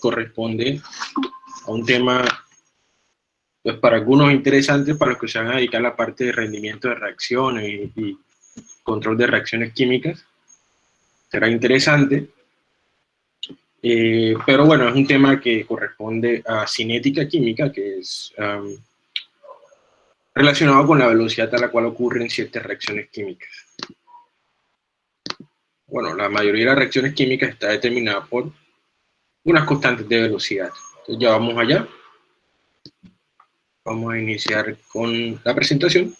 corresponde a un tema, pues para algunos interesante, para los que se van a dedicar a la parte de rendimiento de reacciones y, control de reacciones químicas. Será interesante. Eh, pero bueno, es un tema que corresponde a cinética química, que es relacionado con la velocidad a la cual ocurren ciertas reacciones químicas. Bueno, la mayoría de las reacciones químicas está determinada por unas constantes de velocidad. Entonces ya vamos allá. Vamos a iniciar con la presentación.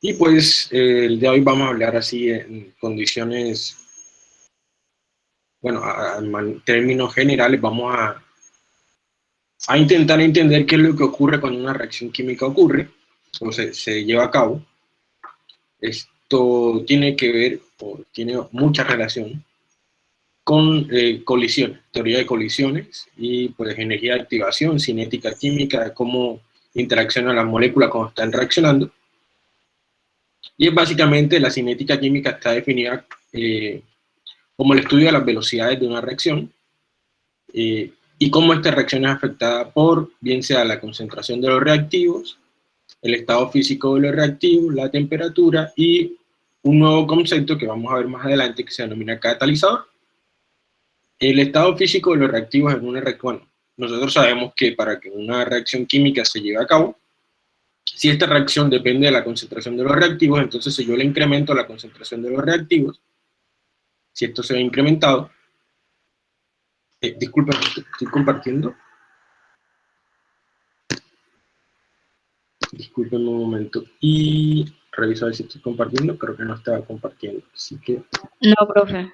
Y pues eh, el de hoy vamos a hablar así en condiciones, bueno, en términos generales vamos a, a intentar entender qué es lo que ocurre cuando una reacción química ocurre, o se, se lleva a cabo. Esto tiene que ver, o tiene mucha relación con eh, colisiones, teoría de colisiones y pues energía de activación, cinética química, cómo interaccionan las moléculas cuando están reaccionando. Y es básicamente la cinética química está definida eh, como el estudio de las velocidades de una reacción eh, y cómo esta reacción es afectada por, bien sea la concentración de los reactivos, el estado físico de los reactivos, la temperatura y un nuevo concepto que vamos a ver más adelante que se denomina catalizador. El estado físico de los reactivos en una reacción, bueno, nosotros sabemos que para que una reacción química se lleve a cabo, si esta reacción depende de la concentración de los reactivos, entonces si yo le incremento la concentración de los reactivos, si esto se ve incrementado, eh, disculpen, estoy compartiendo. Disculpen un momento. Y reviso a ver si estoy compartiendo, creo que no estaba compartiendo, así que... No, profe.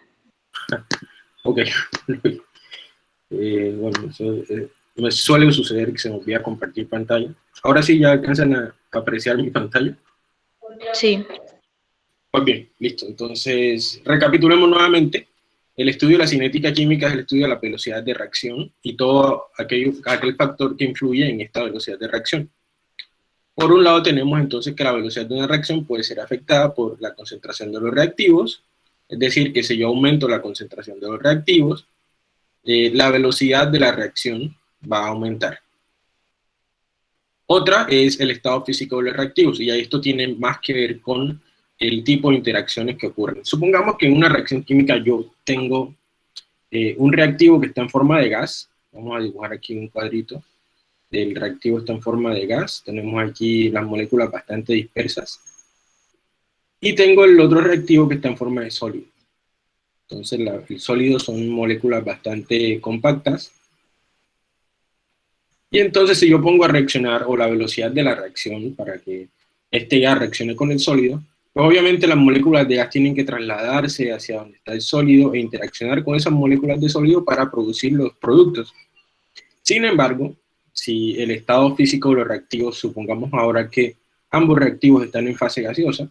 Ok. eh, bueno, eh, me suele suceder que se me olvida compartir pantalla. Ahora sí, ya alcanzan a apreciar mi pantalla. Sí. Ok, listo. Entonces, recapitulemos nuevamente. El estudio de la cinética química es el estudio de la velocidad de reacción y todo aquel, aquel factor que influye en esta velocidad de reacción. Por un lado tenemos entonces que la velocidad de una reacción puede ser afectada por la concentración de los reactivos, es decir, que si yo aumento la concentración de los reactivos, eh, la velocidad de la reacción va a aumentar. Otra es el estado físico de los reactivos, y esto tiene más que ver con el tipo de interacciones que ocurren. Supongamos que en una reacción química yo tengo eh, un reactivo que está en forma de gas, vamos a dibujar aquí un cuadrito, el reactivo está en forma de gas, tenemos aquí las moléculas bastante dispersas, y tengo el otro reactivo que está en forma de sólido. Entonces, la, el sólido son moléculas bastante compactas. Y entonces, si yo pongo a reaccionar, o la velocidad de la reacción, para que este gas reaccione con el sólido, pues obviamente las moléculas de gas tienen que trasladarse hacia donde está el sólido e interaccionar con esas moléculas de sólido para producir los productos. Sin embargo, si el estado físico de los reactivos, supongamos ahora que ambos reactivos están en fase gaseosa,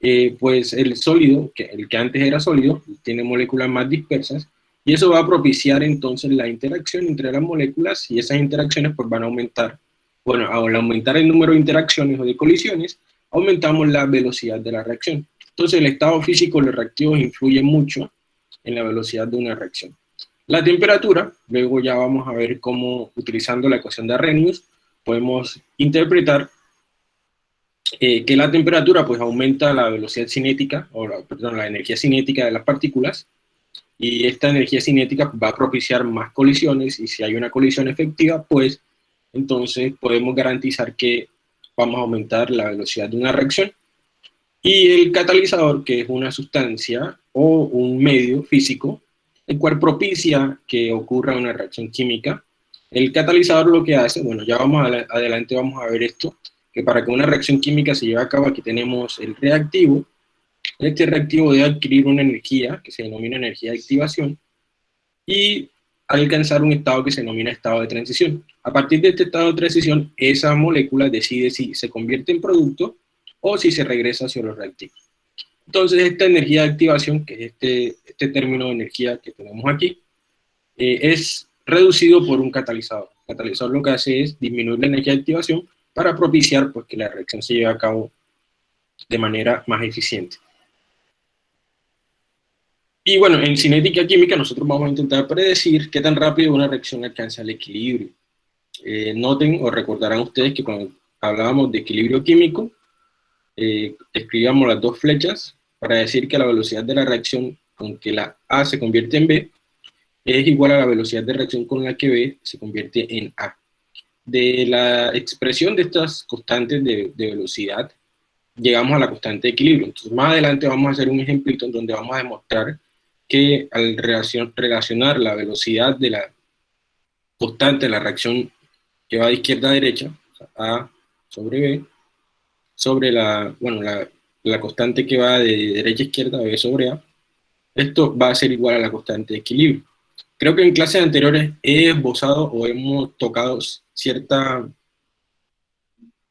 eh, pues el sólido, que el que antes era sólido, tiene moléculas más dispersas, y eso va a propiciar entonces la interacción entre las moléculas, y esas interacciones pues van a aumentar, bueno, al aumentar el número de interacciones o de colisiones, aumentamos la velocidad de la reacción. Entonces el estado físico de los reactivos influye mucho en la velocidad de una reacción. La temperatura, luego ya vamos a ver cómo, utilizando la ecuación de Arrhenius, podemos interpretar eh, que la temperatura pues aumenta la velocidad cinética, o la, perdón, la energía cinética de las partículas, y esta energía cinética va a propiciar más colisiones, y si hay una colisión efectiva, pues entonces podemos garantizar que vamos a aumentar la velocidad de una reacción. Y el catalizador, que es una sustancia o un medio físico, el cual propicia que ocurra una reacción química. El catalizador lo que hace, bueno, ya vamos adelante, vamos a ver esto, que para que una reacción química se lleve a cabo, aquí tenemos el reactivo. Este reactivo debe adquirir una energía, que se denomina energía de activación, y alcanzar un estado que se denomina estado de transición. A partir de este estado de transición, esa molécula decide si se convierte en producto o si se regresa hacia los reactivos. Entonces, esta energía de activación, que es este, este término de energía que tenemos aquí, eh, es reducido por un catalizador. El catalizador lo que hace es disminuir la energía de activación para propiciar pues, que la reacción se lleve a cabo de manera más eficiente. Y bueno, en cinética química nosotros vamos a intentar predecir qué tan rápido una reacción alcanza el equilibrio. Eh, noten o recordarán ustedes que cuando hablábamos de equilibrio químico, eh, escribíamos las dos flechas para decir que la velocidad de la reacción con que la A se convierte en B es igual a la velocidad de reacción con la que B se convierte en A. De la expresión de estas constantes de, velocidad, llegamos a la constante de equilibrio. Entonces, más adelante vamos a hacer un ejemplito en donde vamos a demostrar que al relacionar la velocidad de la constante de la reacción que va de izquierda a derecha, A sobre B, sobre la, bueno, la, la constante que va de derecha a izquierda, B sobre A, esto va a ser igual a la constante de equilibrio. Creo que en clases anteriores he esbozado o hemos tocado cierta,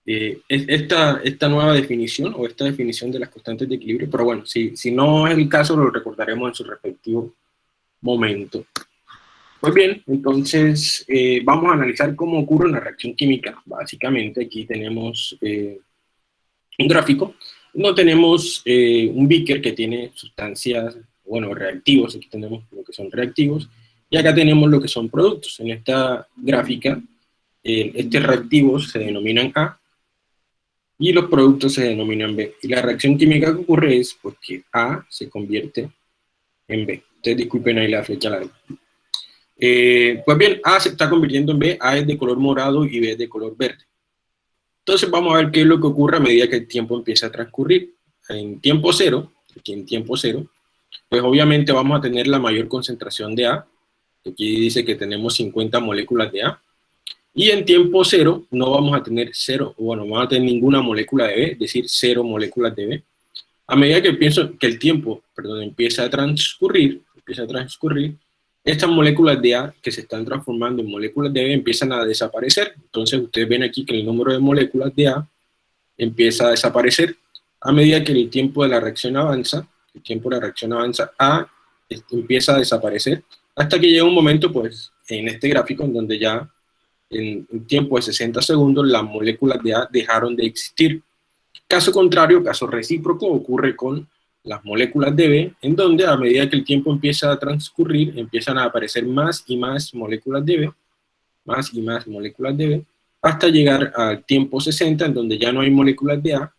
eh, esta, esta nueva definición o esta definición de las constantes de equilibrio, pero bueno, si, si no es el caso, lo recordaremos en su respectivo momento. Pues bien, entonces eh, vamos a analizar cómo ocurre una reacción química. Básicamente aquí tenemos eh, un gráfico, no tenemos un beaker que tiene sustancias, bueno, reactivos, aquí tenemos lo que son reactivos, y acá tenemos lo que son productos. En esta gráfica, eh, estos reactivos se denominan A y los productos se denominan B. Y la reacción química que ocurre es porque A se convierte en B. Ustedes disculpen ahí la flecha larga. Eh, pues bien, A se está convirtiendo en B, A es de color morado y B es de color verde. Entonces vamos a ver qué es lo que ocurre a medida que el tiempo empieza a transcurrir. En tiempo cero, aquí en tiempo cero, pues obviamente vamos a tener la mayor concentración de A, Aquí dice que tenemos 50 moléculas de A. Y en tiempo cero no vamos a tener cero, bueno, no vamos a tener ninguna molécula de B, es decir, cero moléculas de B. A medida que, pienso, que el tiempo perdón, empieza a transcurrir, empieza a transcurrir, estas moléculas de A que se están transformando en moléculas de B empiezan a desaparecer. Entonces ustedes ven aquí que el número de moléculas de A empieza a desaparecer. A medida que el tiempo de la reacción avanza, el tiempo de la reacción avanza, A empieza a desaparecer hasta que llega un momento, pues, en este gráfico, en donde ya en un tiempo de 60 segundos las moléculas de A dejaron de existir. Caso contrario, caso recíproco, ocurre con las moléculas de B, en donde a medida que el tiempo empieza a transcurrir, empiezan a aparecer más y más moléculas de B, más y más moléculas de B, hasta llegar al tiempo 60, en donde ya no hay moléculas de A,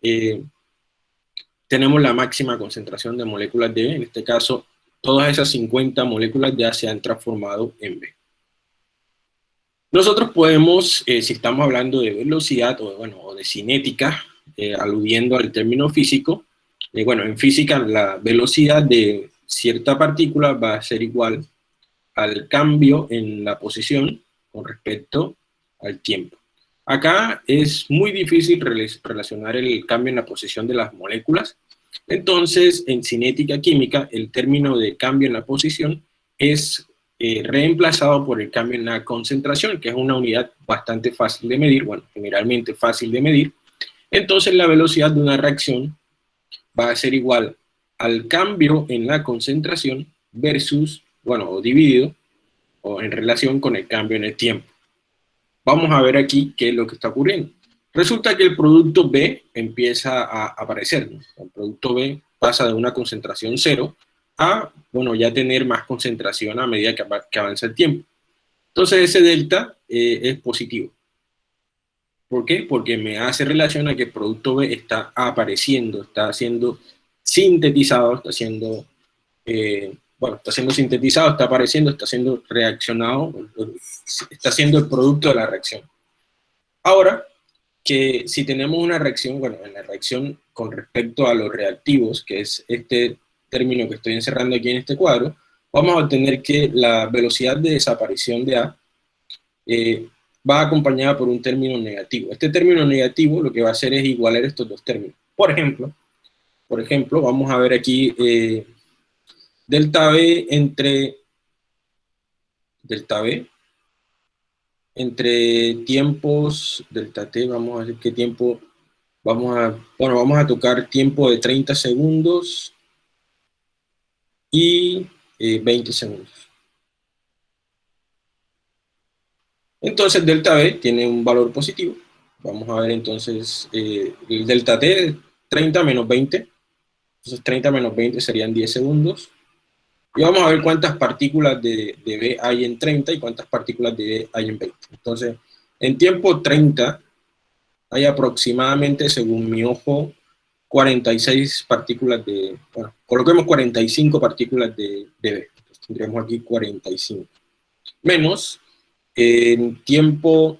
eh, tenemos la máxima concentración de moléculas de B, en este caso todas esas 50 moléculas ya se han transformado en B. Nosotros podemos, eh, si estamos hablando de velocidad o, bueno, o de cinética, eh, aludiendo al término físico, eh, bueno, en física la velocidad de cierta partícula va a ser igual al cambio en la posición con respecto al tiempo. Acá es muy difícil relacionar el cambio en la posición de las moléculas, entonces, en cinética química, el término de cambio en la posición es eh, reemplazado por el cambio en la concentración, que es una unidad bastante fácil de medir, bueno, generalmente fácil de medir. Entonces, la velocidad de una reacción va a ser igual al cambio en la concentración versus, bueno, o dividido, o en relación con el cambio en el tiempo. Vamos a ver aquí qué es lo que está ocurriendo. Resulta que el producto B empieza a aparecer. El producto B pasa de una concentración cero a, bueno, ya tener más concentración a medida que, avanza el tiempo. Entonces ese delta eh, es positivo. ¿Por qué? Porque me hace relación a que el producto B está apareciendo, está siendo sintetizado, está siendo, eh, bueno, está siendo sintetizado, está apareciendo, está siendo reaccionado, está siendo el producto de la reacción. Ahora, que si tenemos una reacción, bueno, en la reacción con respecto a los reactivos, que es este término que estoy encerrando aquí en este cuadro, vamos a obtener que la velocidad de desaparición de A eh, va acompañada por un término negativo. Este término negativo lo que va a hacer es igualar estos dos términos. Por ejemplo, por ejemplo, vamos a ver aquí eh, delta B entre delta B entre tiempos delta t, vamos a ver qué tiempo, vamos a, bueno, vamos a tocar tiempo de 30 segundos y 20 eh, segundos. Entonces delta B tiene un valor positivo. Vamos a ver entonces eh, el delta T, 30 menos 20. Entonces 30 menos 20 serían 10 segundos. Y vamos a ver cuántas partículas de, de B hay en 30 y cuántas partículas de B hay en 20. Entonces, en tiempo 30 hay aproximadamente, según mi ojo, 46 partículas de, bueno, coloquemos 45 partículas de, de B. Entonces, tendríamos aquí 45. Menos, en tiempo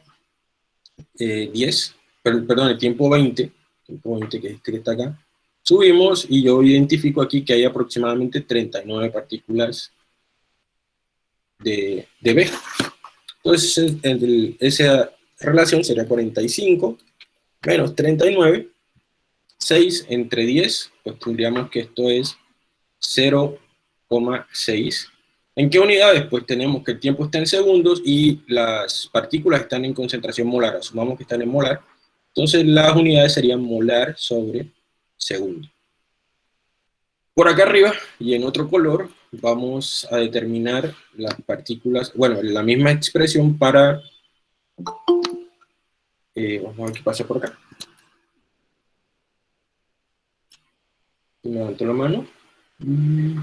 10, eh, perdón, en tiempo 20, tiempo 20 que es este acá, subimos y yo identifico aquí que hay aproximadamente 39 partículas de, de B. Entonces, esa relación sería 45 menos 39, 6 entre 10, pues tendríamos que esto es 0,6. ¿En qué unidades? Pues tenemos que el tiempo está en segundos y las partículas están en concentración molar, asumamos que están en molar, entonces las unidades serían molar sobre segundo. Por acá arriba, y en otro color, vamos a determinar las partículas, bueno, la misma expresión para, eh, vamos a ver qué pasa por acá. Levanto la mano. Mm.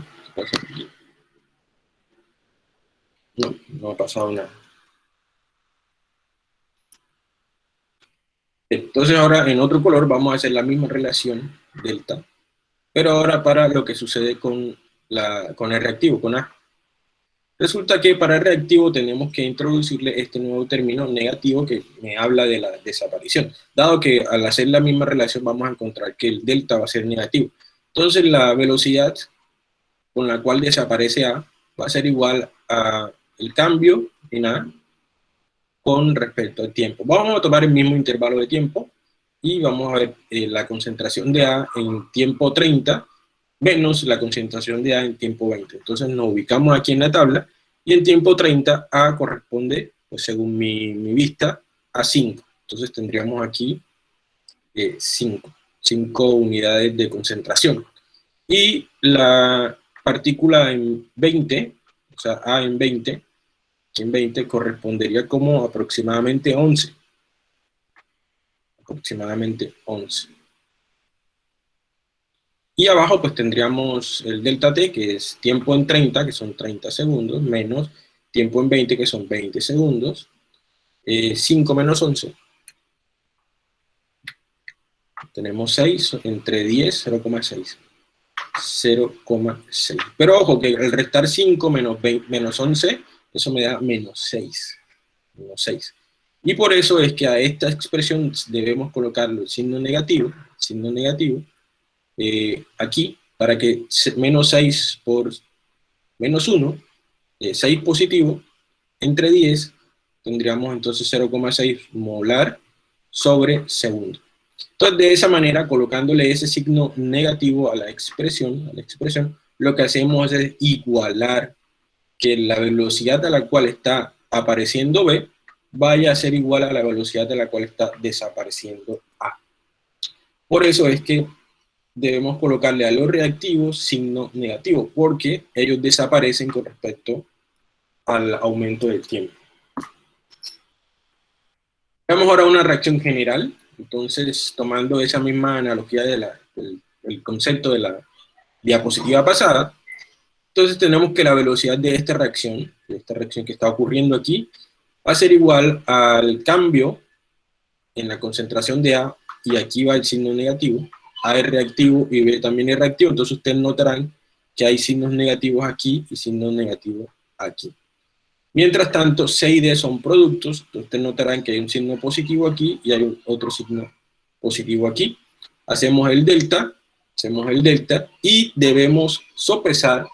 No, no ha pasado nada. Entonces ahora en otro color vamos a hacer la misma relación delta, pero ahora para lo que sucede con, la, con el reactivo, con A. Resulta que para el reactivo tenemos que introducirle este nuevo término negativo que me habla de la desaparición, dado que al hacer la misma relación vamos a encontrar que el delta va a ser negativo. Entonces la velocidad con la cual desaparece A va a ser igual a el cambio en A con respecto al tiempo. Vamos a tomar el mismo intervalo de tiempo y vamos a ver eh, la concentración de A en tiempo 30 menos la concentración de A en tiempo 20. Entonces nos ubicamos aquí en la tabla y en tiempo 30 A corresponde, pues según mi, vista, a 5. Entonces tendríamos aquí 5, eh, 5 unidades de concentración. Y la partícula en 20, o sea, A en 20, en 20 correspondería como aproximadamente 11. Aproximadamente 11. Y abajo pues tendríamos el delta t, que es tiempo en 30, que son 30 segundos, menos tiempo en 20, que son 20 segundos, 5 eh, menos 11. Tenemos 6, entre 10, 0,6. 0,6. Pero ojo, que el restar 5 menos, 20, menos 11 eso me da menos 6. Menos 6. Y por eso es que a esta expresión debemos colocarlo el signo negativo, signo negativo, eh, aquí, para que menos 6 por menos 1, 6 eh, positivo, entre 10, tendríamos entonces 0,6 molar sobre segundo. Entonces, de esa manera, colocándole ese signo negativo a la expresión, a la expresión, lo que hacemos es igualar que la velocidad a la cual está apareciendo B vaya a ser igual a la velocidad a la cual está desapareciendo A. Por eso es que debemos colocarle a los reactivos signo negativo, porque ellos desaparecen con respecto al aumento del tiempo. Veamos ahora una reacción general. Entonces, tomando esa misma analogía del el concepto de la diapositiva pasada, entonces tenemos que la velocidad de esta reacción, de esta reacción que está ocurriendo aquí, va a ser igual al cambio en la concentración de A, y aquí va el signo negativo, A es reactivo y B también es reactivo, entonces ustedes notarán que hay signos negativos aquí y signos negativos aquí. Mientras tanto, C y D son productos, ustedes notarán que hay un signo positivo aquí y hay otro signo positivo aquí. Hacemos el delta, hacemos el delta y debemos sopesar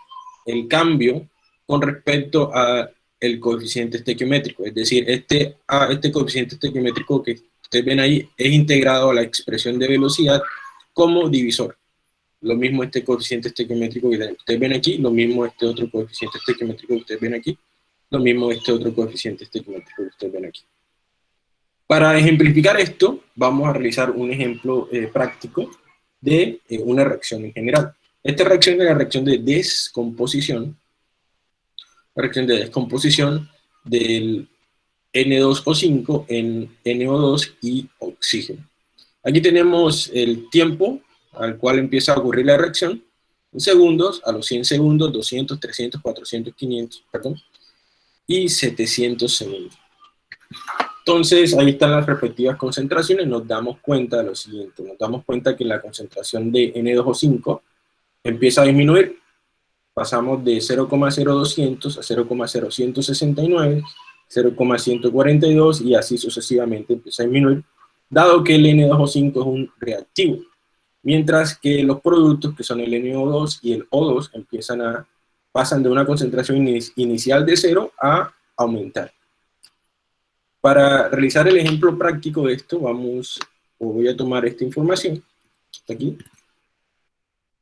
el cambio con respecto a el coeficiente estequiométrico, es decir, este, este coeficiente estequiométrico que ustedes ven ahí es integrado a la expresión de velocidad como divisor. Lo mismo este coeficiente estequiométrico que ustedes ven aquí, lo mismo este otro coeficiente estequiométrico que ustedes ven aquí, lo mismo este otro coeficiente estequiométrico que ustedes ven aquí. Para ejemplificar esto, vamos a realizar un ejemplo eh, práctico de eh, una reacción en general. Esta reacción es la reacción de descomposición, la reacción de descomposición del N2O5 en NO2 y oxígeno. Aquí tenemos el tiempo al cual empieza a ocurrir la reacción, en segundos, a los 100 segundos, 200, 300, 400, 500, perdón, y 700 segundos. Entonces, ahí están las respectivas concentraciones, nos damos cuenta de lo siguiente, nos damos cuenta que la concentración de N2O5 empieza a disminuir, pasamos de 0,0200 a 0,0169, 0,142 y así sucesivamente empieza a disminuir, dado que el N2O5 es un reactivo, mientras que los productos que son el NO2 y el O2 empiezan a, pasan de una concentración inicial de 0 a aumentar. Para realizar el ejemplo práctico de esto, vamos, voy a tomar esta información, aquí,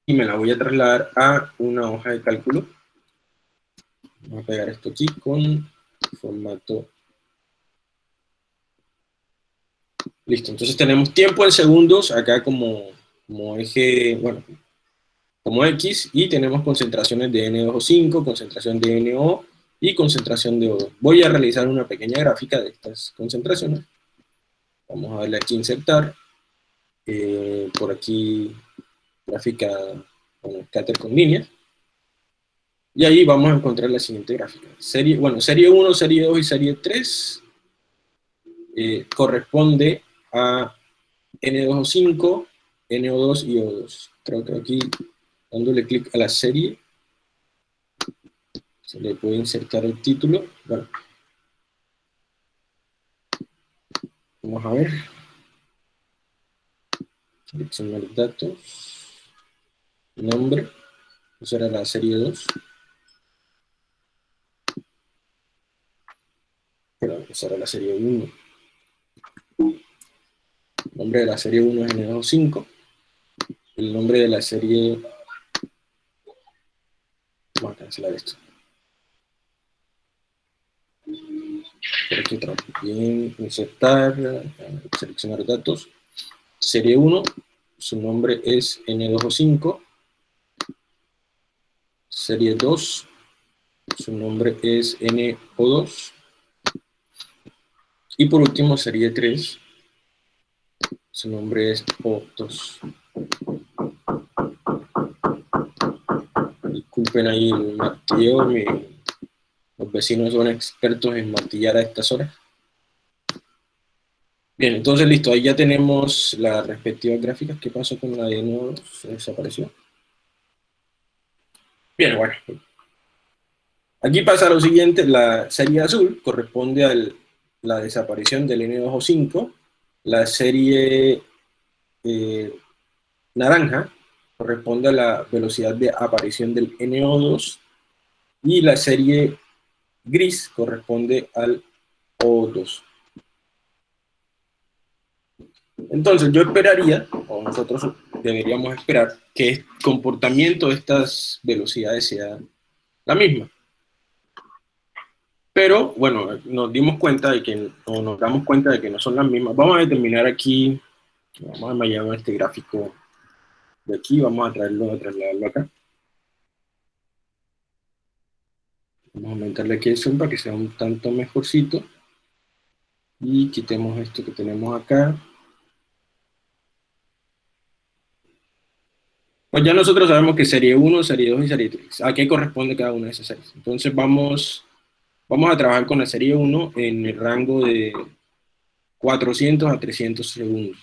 y me la voy a trasladar a una hoja de cálculo. Vamos a pegar esto aquí con formato. Listo, entonces tenemos tiempo en segundos, acá como, como eje, bueno, como X, y tenemos concentraciones de NO5, concentración de NO, y concentración de O2. Voy a realizar una pequeña gráfica de estas concentraciones. Vamos a darle aquí insertar. Eh, por aquí, gráfica, bueno, scatter con líneas. Y ahí vamos a encontrar la siguiente gráfica. Serie, bueno, serie 1, serie 2 y serie 3 eh, corresponde a N2O5, NO2 y O2. Creo que aquí, dándole clic a la serie, se le puede insertar el título. Bueno. Vamos a ver. Seleccionar datos. Nombre. Esa era la serie 2. Perdón, esa era la serie 1. El nombre de la serie 1 es N25. El nombre de la serie... Vamos a cancelar esto. por aquí Bien, insertar, seleccionar datos. Serie 1, su nombre es N2O5. Serie 2, su nombre es NO2. Y por último, serie 3, su nombre es O2. Disculpen ahí el martillo, mi los vecinos son expertos en martillar a estas horas. Bien, entonces listo, ahí ya tenemos las respectivas gráficas. ¿Qué pasó con la de nuevo? Se desapareció. Bien, bueno. Aquí pasa lo siguiente, la serie azul corresponde a la desaparición del N2O5, la serie eh, naranja corresponde a la velocidad de aparición del NO2, y la serie gris corresponde al O2. Entonces yo esperaría, o nosotros deberíamos esperar, que el comportamiento de estas velocidades sea la misma. Pero, bueno, nos dimos cuenta de que, o nos damos cuenta de que no son las mismas. Vamos a determinar aquí, vamos a llamar este gráfico de aquí, vamos a traerlo, a trasladarlo acá. Vamos a aumentarle aquí el zoom para que sea un tanto mejorcito. Y quitemos esto que tenemos acá. Pues ya nosotros sabemos que serie 1, serie 2 y serie 3. ¿A qué corresponde cada una de esas series? Entonces vamos, vamos a trabajar con la serie 1 en el rango de 400 a 300 segundos.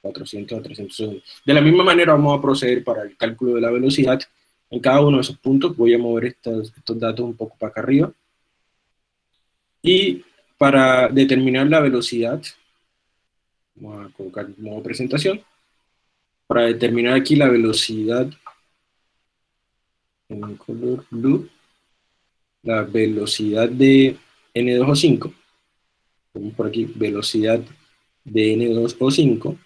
400 a 300 segundos. De la misma manera vamos a proceder para el cálculo de la velocidad en cada uno de esos puntos voy a mover estos, datos un poco para acá arriba. Y para determinar la velocidad, vamos a colocar modo presentación, para determinar aquí la velocidad en color blue, la velocidad de N2O5, vamos por aquí, velocidad de N2O5,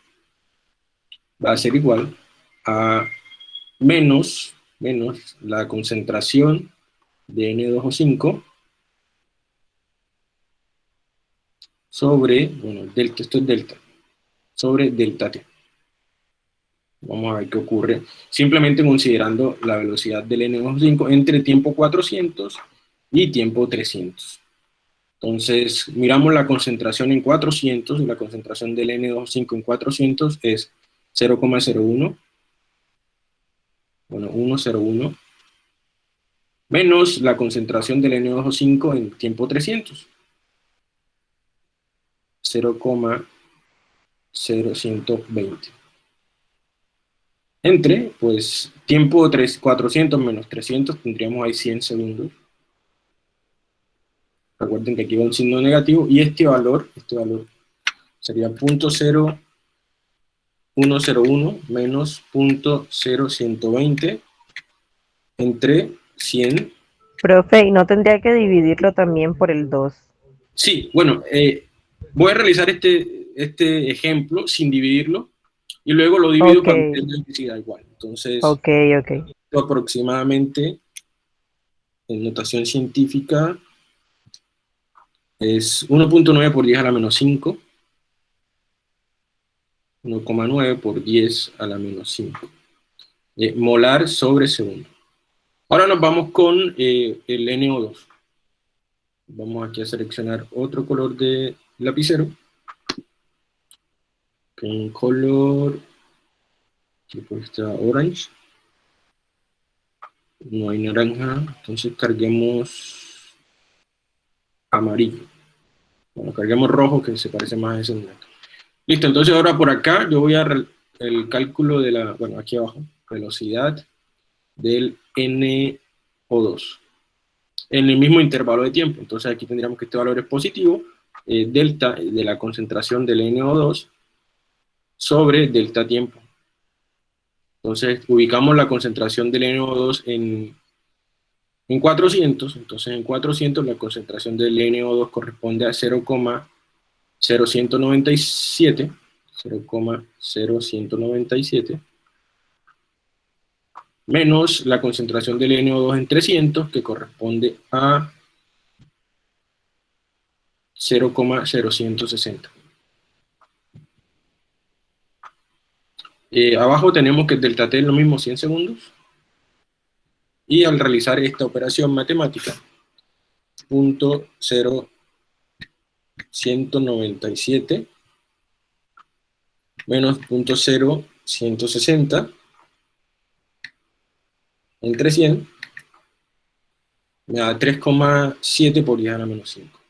va a ser igual a menos menos la concentración de N2O5 sobre, bueno, delta, esto es delta, sobre delta T. Vamos a ver qué ocurre, simplemente considerando la velocidad del N2O5 entre tiempo 400 y tiempo 300. Entonces, miramos la concentración en 400, y la concentración del N2O5 en 400 es 0,01 bueno, 1,01, menos la concentración del N2O5 en tiempo 300. 0,0120. Entre, pues, tiempo 3, 400 menos 300, tendríamos ahí 100 segundos. Recuerden que aquí va un signo negativo, y este valor, este valor sería 0.0101 menos 0.0120 entre 100. Profe, ¿y no tendría que dividirlo también por el 2? Sí, bueno, eh, voy a realizar este, este ejemplo sin dividirlo y luego lo divido para que tenga igual. Entonces, okay, okay. aproximadamente en notación científica es 1.9 por 10 a la menos 5, 1,9 por 10 a la menos 5, eh, molar sobre segundo. Ahora nos vamos con eh, el NO2. Vamos aquí a seleccionar otro color de lapicero. Con color, pues está orange. No hay naranja, entonces carguemos amarillo. Bueno, carguemos rojo que se parece más a ese blanco. Listo, entonces ahora por acá yo voy a el cálculo de la, bueno, aquí abajo, velocidad del NO2 en el mismo intervalo de tiempo. Entonces aquí tendríamos que este valor es positivo, eh, delta de la concentración del NO2 sobre delta tiempo. Entonces ubicamos la concentración del NO2 en, en 400, entonces en 400 la concentración del NO2 corresponde a 0,0197, 0,0197, menos la concentración del NO2 en 300, que corresponde a 0,0160. Eh, abajo tenemos que el delta T es lo mismo 100 segundos. Y al realizar esta operación matemática, punto 0,197 menos punto 0,160 entre 100 me da 3,7 por 10 a la menos 5.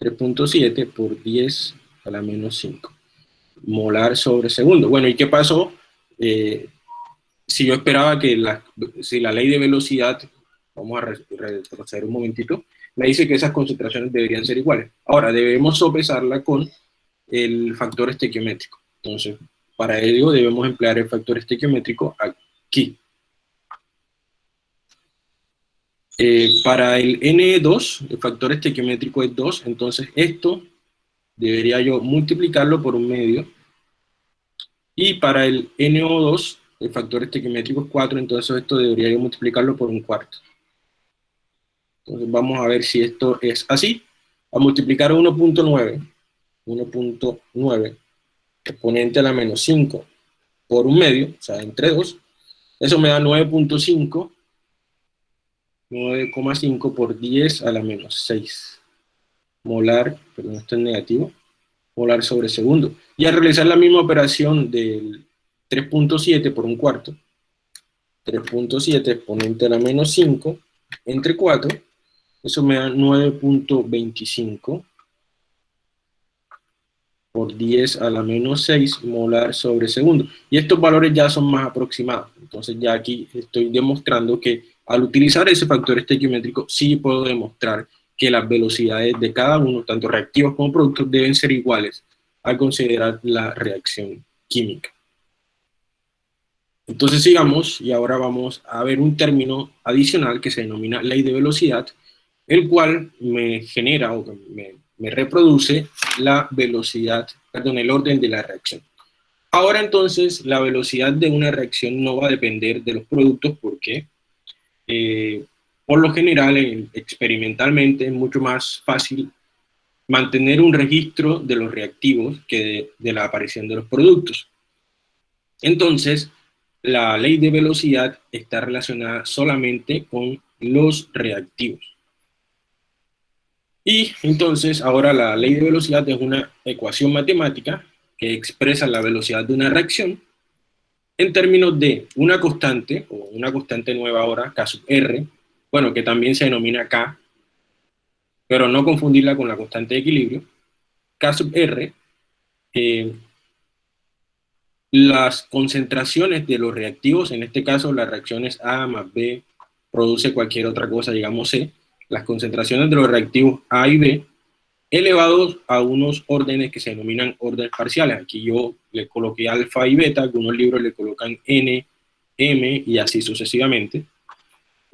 3.7 por 10 a la menos 5 molar sobre segundo. Bueno, ¿y qué pasó? Eh, si yo esperaba que la, si la ley de velocidad, vamos a retroceder un momentito, me dice que esas concentraciones deberían ser iguales. Ahora, debemos sopesarla con el factor estequiométrico. Entonces, para ello debemos emplear el factor estequiométrico aquí. Eh, para el N2, el factor estequiométrico es 2, entonces esto debería yo multiplicarlo por un medio. Y para el NO2, el factor estequiométrico es 4, entonces esto debería yo multiplicarlo por un cuarto. Entonces vamos a ver si esto es así. A multiplicar 1.9, 1.9, exponente a la menos 5 por un medio, o sea, entre 2, eso me da 9.5, 9,5 por 10 a la menos 6 molar, perdón, esto es negativo, molar sobre segundo. Y al realizar la misma operación del 3.7 por un cuarto, 3.7 exponente a la menos 5, entre 4, eso me da 9.25 por 10 a la menos 6 molar sobre segundo. Y estos valores ya son más aproximados. Entonces ya aquí estoy demostrando que al utilizar ese factor estequiométrico sí puedo demostrar que las velocidades de cada uno, tanto reactivos como productos, deben ser iguales al considerar la reacción química. Entonces sigamos y ahora vamos a ver un término adicional que se denomina ley de velocidad, el cual me genera o me, reproduce la velocidad, perdón, el orden de la reacción. Ahora entonces la velocidad de una reacción no va a depender de los productos porque eh, por lo general, experimentalmente, es mucho más fácil mantener un registro de los reactivos que de, la aparición de los productos. Entonces, la ley de velocidad está relacionada solamente con los reactivos. Y entonces ahora la ley de velocidad es una ecuación matemática que expresa la velocidad de una reacción en términos de una constante, o una constante nueva ahora, K sub R, bueno, que también se denomina K, pero no confundirla con la constante de equilibrio, K sub R, eh, las concentraciones de los reactivos, en este caso las reacciones A más B produce cualquier otra cosa, digamos C, las concentraciones de los reactivos A y B, elevados a unos órdenes que se denominan órdenes parciales. Aquí yo le coloqué alfa y beta, algunos libros le colocan N, M y así sucesivamente.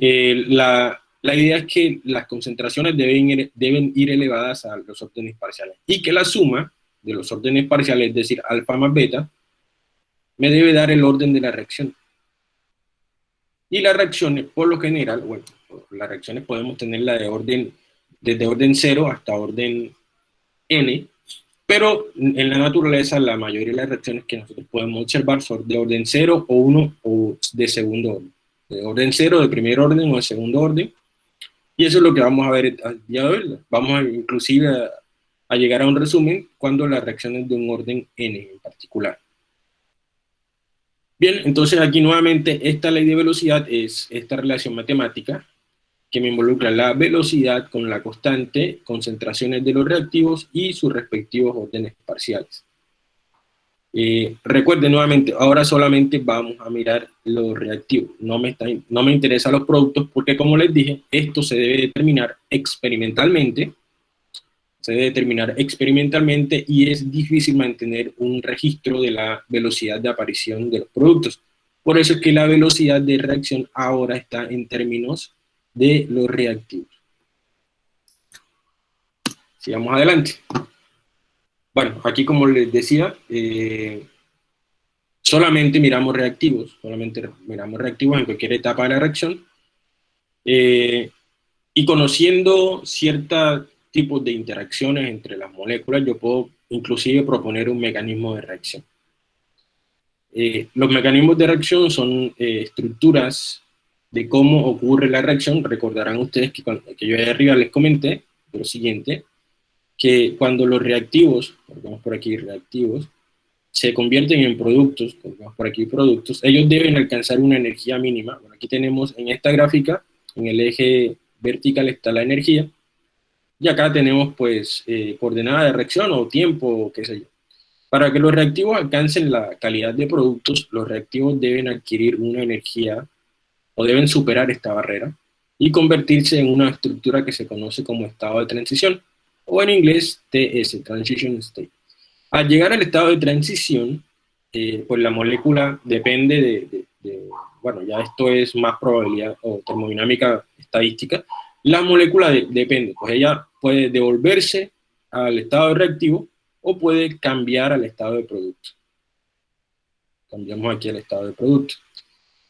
Eh, la, la, idea es que las concentraciones deben ir, deben ir elevadas a los órdenes parciales y que la suma de los órdenes parciales, es decir, alfa más beta, me debe dar el orden de la reacción. Y las reacciones, por lo general, bueno, las reacciones podemos tenerla de orden, desde orden 0 hasta orden n, pero en la naturaleza la mayoría de las reacciones que nosotros podemos observar son de orden 0 o 1 o de segundo orden. De orden 0, de primer orden o de segundo orden. Y eso es lo que vamos a ver al día de hoy. Vamos a, inclusive a, a llegar a un resumen cuando las reacciones de un orden n en particular. Bien, entonces aquí nuevamente esta ley de velocidad es esta relación matemática que me involucra la velocidad con la constante, concentraciones de los reactivos y sus respectivos órdenes parciales. Eh, recuerden nuevamente, ahora solamente vamos a mirar los reactivos, no me, está, no me interesan los productos porque como les dije, esto se debe determinar experimentalmente se debe determinar experimentalmente y es difícil mantener un registro de la velocidad de aparición de los productos. Por eso es que la velocidad de reacción ahora está en términos de los reactivos. Sigamos adelante. Bueno, aquí como les decía, eh, solamente miramos reactivos, solamente miramos reactivos en cualquier etapa de la reacción, eh, y conociendo cierta tipos de interacciones entre las moléculas, yo puedo inclusive proponer un mecanismo de reacción. Eh, los mecanismos de reacción son eh, estructuras de cómo ocurre la reacción. Recordarán ustedes que, que yo ahí arriba les comenté lo siguiente, que cuando los reactivos, vamos por aquí reactivos, se convierten en productos, vamos por aquí productos, ellos deben alcanzar una energía mínima. Bueno, aquí tenemos en esta gráfica, en el eje vertical está la energía, y acá tenemos pues eh, coordenada de reacción o tiempo, qué sé yo. Para que los reactivos alcancen la calidad de productos, los reactivos deben adquirir una energía o deben superar esta barrera y convertirse en una estructura que se conoce como estado de transición, o en inglés TS, Transition State. Al llegar al estado de transición, eh, pues la molécula depende de, bueno, ya esto es más probabilidad o termodinámica estadística, la molécula depende, pues ella puede devolverse al estado reactivo o puede cambiar al estado de producto. Cambiamos aquí al estado de producto.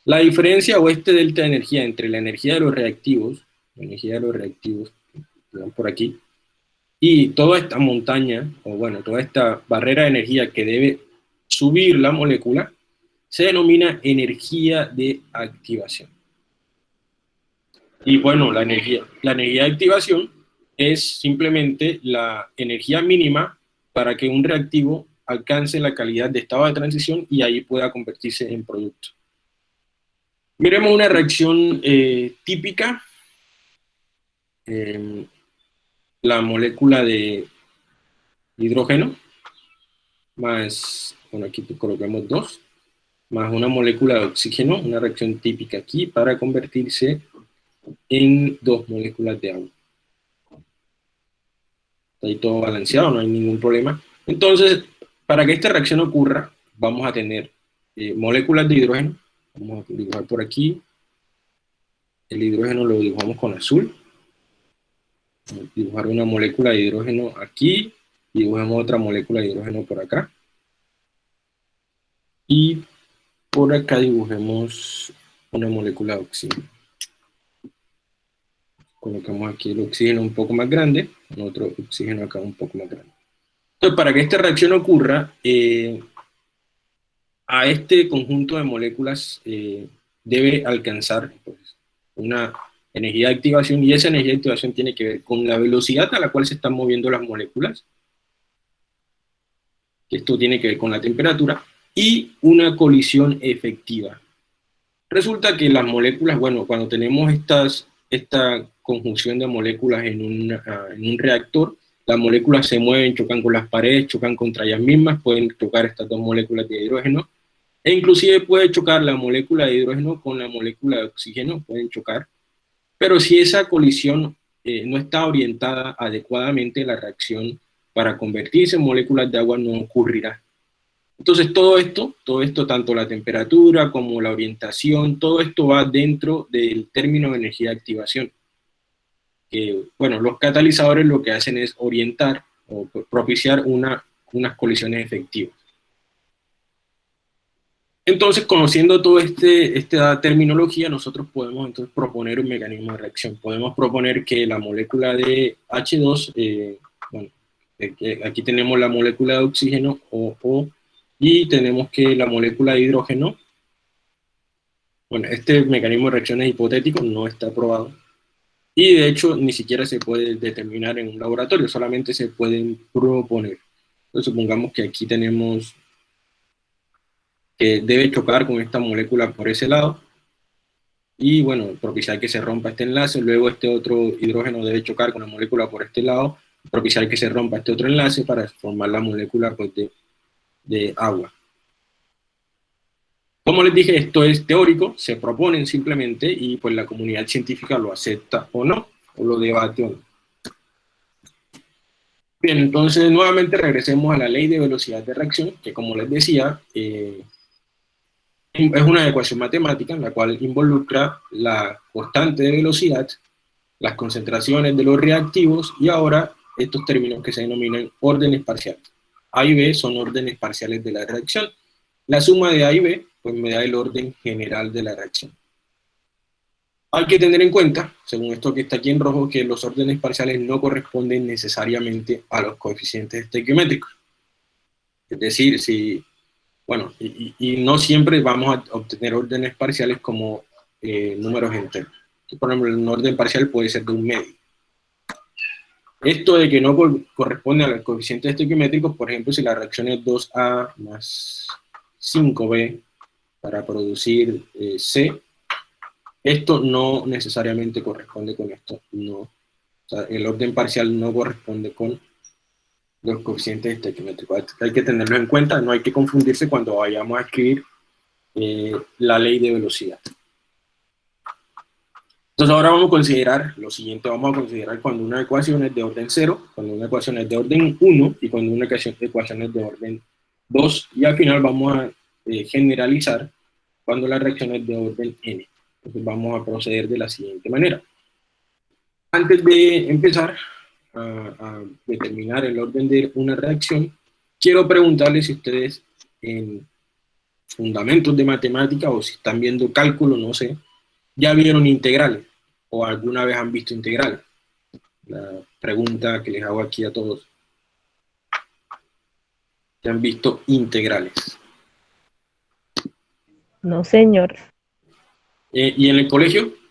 La diferencia o este delta de energía entre la energía de los reactivos, la energía de los reactivos, por aquí, y toda esta montaña, o bueno, toda esta barrera de energía que debe subir la molécula, se denomina energía de activación. Y bueno, la energía, la energía de activación es simplemente la energía mínima para que un reactivo alcance la calidad de estado de transición y ahí pueda convertirse en producto. Miremos una reacción eh, típica. Em, la molécula de hidrógeno más, bueno aquí coloquemos dos, más una molécula de oxígeno, una reacción típica aquí para convertirse en dos moléculas de agua. Está ahí todo balanceado, no hay ningún problema. Entonces, para que esta reacción ocurra, vamos a tener eh, moléculas de hidrógeno. Vamos a dibujar por aquí. El hidrógeno lo dibujamos con azul. Dibujar una molécula de hidrógeno aquí. Dibujamos otra molécula de hidrógeno por acá. Y por acá dibujemos una molécula de oxígeno colocamos aquí el oxígeno un poco más grande, otro oxígeno acá un poco más grande. Entonces, para que esta reacción ocurra, eh, a este conjunto de moléculas eh, debe alcanzar pues, una energía de activación, y esa energía de activación tiene que ver con la velocidad a la cual se están moviendo las moléculas, esto tiene que ver con la temperatura, y una colisión efectiva. Resulta que las moléculas, bueno, cuando tenemos estas, esta conjunción de moléculas en, ah, en un reactor, las moléculas se mueven, chocan con las paredes, chocan contra ellas mismas, pueden chocar estas dos moléculas de hidrógeno, e inclusive puede chocar la molécula de hidrógeno con la molécula de oxígeno, pueden chocar, pero si esa colisión eh, no está orientada adecuadamente, la reacción para convertirse en moléculas de agua no ocurrirá. Entonces todo esto, todo esto, tanto la temperatura como la orientación, todo esto va dentro del término de energía de activación. bueno, los catalizadores lo que hacen es orientar o propiciar una, unas colisiones efectivas. Entonces, conociendo toda este, esta terminología, nosotros podemos entonces proponer un mecanismo de reacción. Podemos proponer que la molécula de H2, eh, bueno, aquí tenemos la molécula de oxígeno, o, y tenemos que la molécula de hidrógeno, bueno, este mecanismo de reacción es hipotético, no está probado, y de hecho ni siquiera se puede determinar en un laboratorio, solamente se pueden proponer. Entonces supongamos que aquí tenemos debe chocar con esta molécula por ese lado, y bueno, propiciar que se rompa este enlace, luego este otro hidrógeno debe chocar con la molécula por este lado, propiciar que se rompa este otro enlace para formar la molécula pues, de, de agua. Como les dije, esto es teórico, se proponen simplemente y pues la comunidad científica lo acepta o no, o lo debate o no. Bien, entonces nuevamente regresemos a la ley de velocidad de reacción, que como les decía, eh, es una ecuación matemática en la cual involucra la constante de velocidad, las concentraciones de los reactivos y ahora estos términos que se denominan órdenes parciales. A y B son órdenes parciales de la reacción. La suma de A y B pues me da el orden general de la reacción. Hay que tener en cuenta, según esto que está aquí en rojo, que los órdenes parciales no corresponden necesariamente a los coeficientes estequiométricos. Es decir, si bueno, y, no siempre vamos a obtener órdenes parciales como eh, números enteros. Por ejemplo, un orden parcial puede ser de un medio. Esto de que no corresponde a los coeficientes estequiométricos, por ejemplo, si la reacción es 2A más 5B para producir eh, C, esto no necesariamente corresponde con esto. No. el orden parcial no corresponde con los coeficientes estequiométricos. Hay que tenerlo en cuenta, no hay que confundirse cuando vayamos a escribir eh, la ley de velocidad. Entonces ahora vamos a considerar lo siguiente, vamos a considerar cuando una ecuación es de orden 0, cuando una ecuación es de orden 1 y cuando una ecuación, es de orden 2 y al final vamos a eh, generalizar cuando la reacción es de orden n. Entonces vamos a proceder de la siguiente manera. Antes de empezar, a, determinar el orden de una reacción, quiero preguntarles si ustedes en fundamentos de matemática o si están viendo cálculo, no sé, ya vieron integrales o alguna vez han visto integrales. La pregunta que les hago aquí a todos. ¿Ya han visto integrales? No, señor. Eh, ¿Y en el colegio?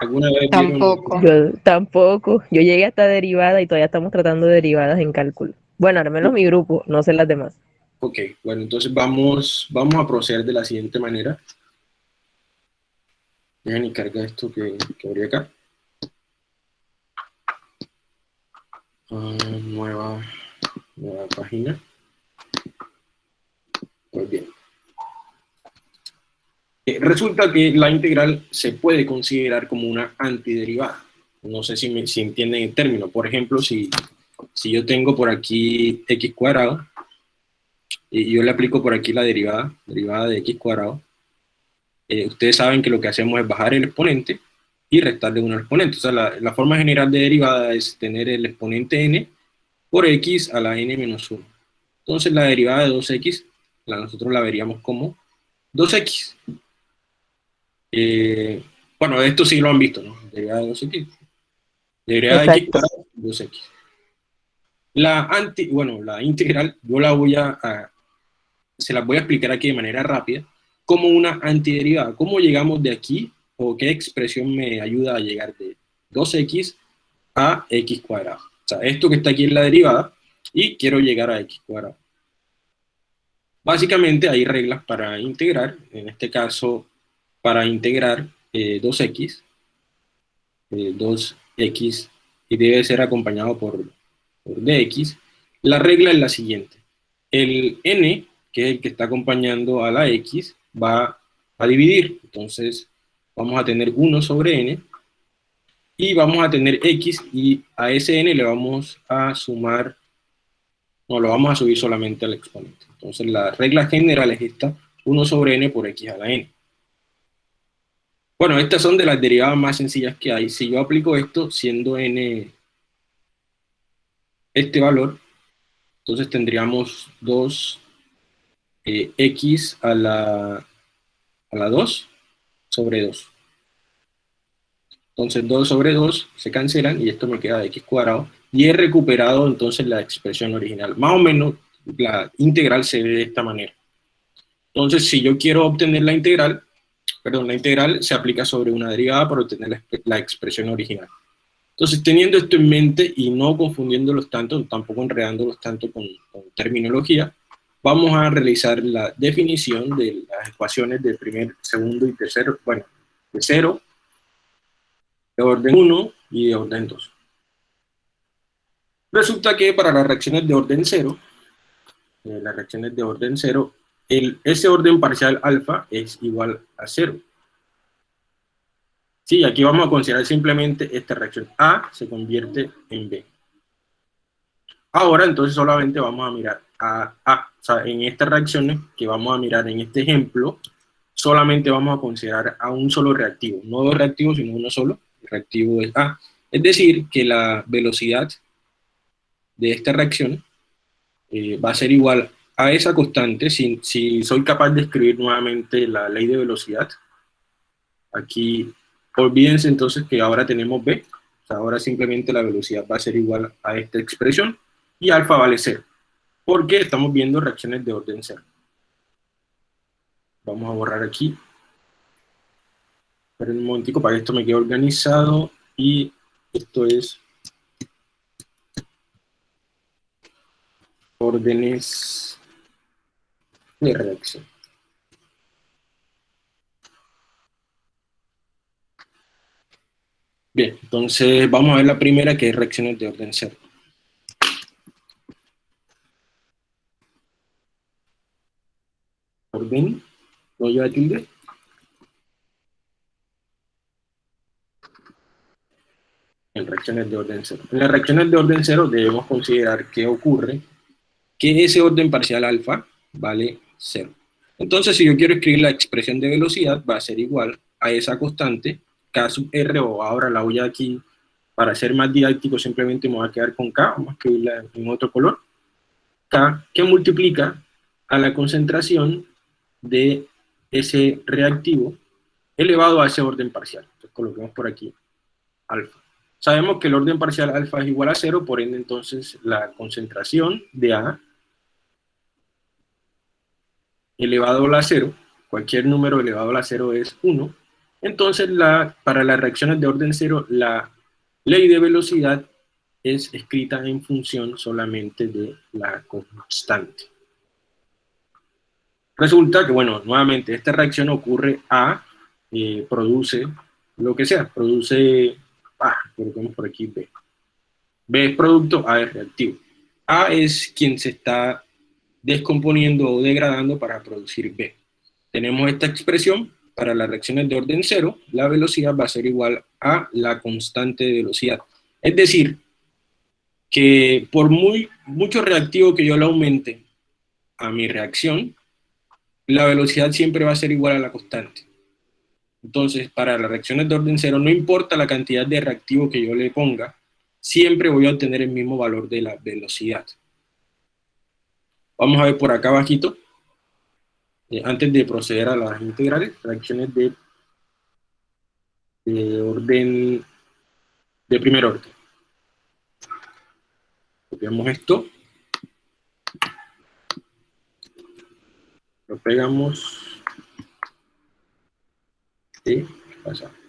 ¿Alguna vez tampoco. Yo tampoco. Yo llegué hasta derivada y todavía estamos tratando derivadas en cálculo. Bueno, al menos mi grupo, no sé las demás. Ok, bueno, entonces vamos, vamos a proceder de la siguiente manera. Dejen y carga esto que, que abrí acá. Ah, nueva, nueva página. Pues bien. Eh, resulta que la integral se puede considerar como una antiderivada. No sé si, me, si entienden el término. Por ejemplo, si, si yo tengo por aquí x cuadrado, y yo le aplico por aquí la derivada, derivada de x cuadrado, eh, ustedes saben que lo que hacemos es bajar el exponente y restarle un exponente. O sea, la, la, forma general de derivada es tener el exponente n por x a la n menos 1. Entonces la derivada de 2x, la, nosotros la veríamos como 2x. Eh, bueno, esto sí lo han visto, ¿no? Derivada de 2x. Derivada de x 2x. La anti, bueno, la integral, yo la voy a, se las voy a explicar aquí de manera rápida, como una antiderivada. ¿Cómo llegamos de aquí? ¿O qué expresión me ayuda a llegar de 2x a x cuadrado? O sea, esto que está aquí en la derivada, y quiero llegar a x cuadrado. Básicamente hay reglas para integrar, en este caso para integrar 2x, eh, 2x eh, y debe ser acompañado por, por dx, la regla es la siguiente. El n, que es el que está acompañando a la x, va a dividir. Entonces vamos a tener 1 sobre n, y vamos a tener x, y a ese n le vamos a sumar, no, lo vamos a subir solamente al exponente. Entonces la regla general es esta, 1 sobre n por x a la n. Bueno, estas son de las derivadas más sencillas que hay. Si yo aplico esto, siendo n este valor, entonces tendríamos 2x eh, a la, a la 2 sobre 2. Entonces 2 sobre 2 se cancelan y esto me queda de x cuadrado. Y he recuperado entonces la expresión original. Más o menos la integral se ve de esta manera. Entonces si yo quiero obtener la integral, perdón, la integral se aplica sobre una derivada para obtener la, expresión original. Entonces, teniendo esto en mente y no confundiéndolos tanto, tampoco enredándolos tanto con, terminología, vamos a realizar la definición de las ecuaciones de primer, segundo y tercero, bueno, de cero, de orden 1 y de orden 2. Resulta que para las reacciones de orden 0, eh, las reacciones de orden 0, ese orden parcial alfa es igual a 0. Sí, aquí vamos a considerar simplemente esta reacción. A se convierte en B. Ahora, entonces, solamente vamos a mirar a A. O sea, en estas reacciones que vamos a mirar en este ejemplo, solamente vamos a considerar a un solo reactivo. No dos reactivos, sino uno solo. El reactivo es A. Es decir, que la velocidad de esta reacción eh, va a ser igual a esa constante, si, si soy capaz de escribir nuevamente la ley de velocidad, aquí olvídense entonces que ahora tenemos b, ahora simplemente la velocidad va a ser igual a esta expresión, y alfa vale 0, porque estamos viendo reacciones de orden 0. Vamos a borrar aquí. Esperen un momentico para que esto me quede organizado, y esto es órdenes de reacción. Bien, entonces vamos a ver la primera que es reacciones de orden cero. Orden, no lleva tilde. En reacciones de orden cero. En las reacciones de orden cero debemos considerar que ocurre que ese orden parcial alfa vale 0. Entonces, si yo quiero escribir la expresión de velocidad, va a ser igual a esa constante, K sub R, o ahora la voy a aquí, para ser más didáctico, simplemente me voy a quedar con K, vamos a escribirla en otro color, K, que multiplica a la concentración de ese reactivo elevado a ese orden parcial. Entonces, coloquemos por aquí alfa. Sabemos que el orden parcial alfa es igual a 0, por ende, entonces, la concentración de A elevado a la 0, cualquier número elevado a la 0 es 1, entonces la, para las reacciones de orden 0 la ley de velocidad es escrita en función solamente de la constante. Resulta que, bueno, nuevamente, esta reacción ocurre A, eh, produce lo que sea, produce, ah, coloquemos por aquí B. B es producto, A es reactivo. A es quien se está descomponiendo o degradando para producir B. Tenemos esta expresión para las reacciones de orden cero, la velocidad va a ser igual a la constante de velocidad. Es decir, que por muy, mucho reactivo que yo le aumente a mi reacción, la velocidad siempre va a ser igual a la constante. Entonces, para las reacciones de orden cero, no importa la cantidad de reactivo que yo le ponga, siempre voy a obtener el mismo valor de la velocidad. Vamos a ver por acá abajito, eh, antes de proceder a las integrales, fracciones de, de orden, de primer orden. Copiamos esto. Lo pegamos. Y pasamos.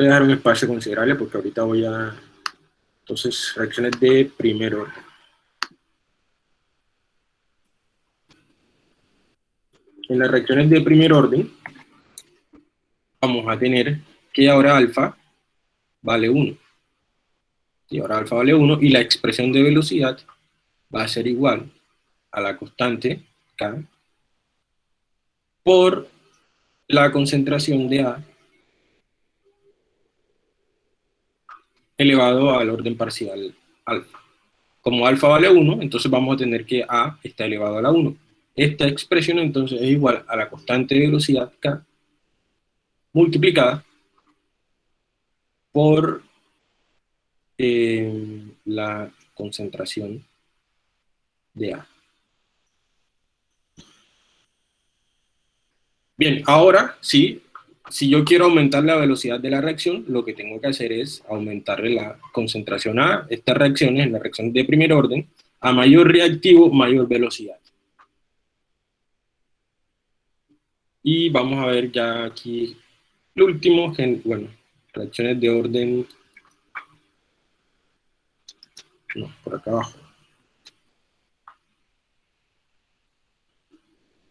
Voy a dejar un espacio considerable porque ahorita voy a... Entonces, reacciones de primer orden. En las reacciones de primer orden, vamos a tener que ahora alfa vale 1. Y ahora alfa vale 1 y la expresión de velocidad va a ser igual a la constante K por la concentración de A elevado al orden parcial alfa. Como alfa vale 1, entonces vamos a tener que A está elevado a la 1. Esta expresión entonces es igual a la constante de velocidad K multiplicada por eh, la concentración de A. Bien, ahora sí, si yo quiero aumentar la velocidad de la reacción, lo que tengo que hacer es aumentarle la concentración a estas reacciones, en la reacción de primer orden, a mayor reactivo, mayor velocidad. Y vamos a ver ya aquí lo último, bueno, reacciones de orden, no, por acá abajo.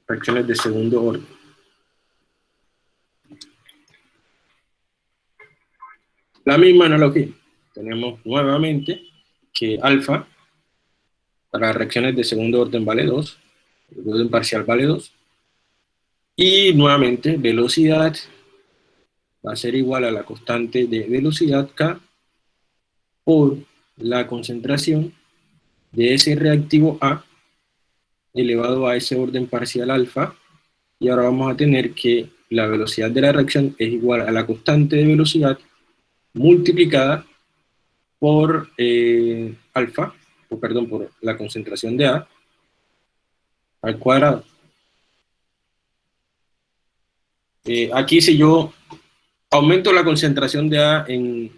Reacciones de segundo orden. La misma analogía. Tenemos nuevamente que alfa para reacciones de segundo orden vale 2, el orden parcial vale 2, y nuevamente velocidad va a ser igual a la constante de velocidad K por la concentración de ese reactivo A elevado a ese orden parcial alfa, y ahora vamos a tener que la velocidad de la reacción es igual a la constante de velocidad multiplicada por eh, alfa, o perdón, por la concentración de A, al cuadrado. Eh, aquí si yo aumento la concentración de A en,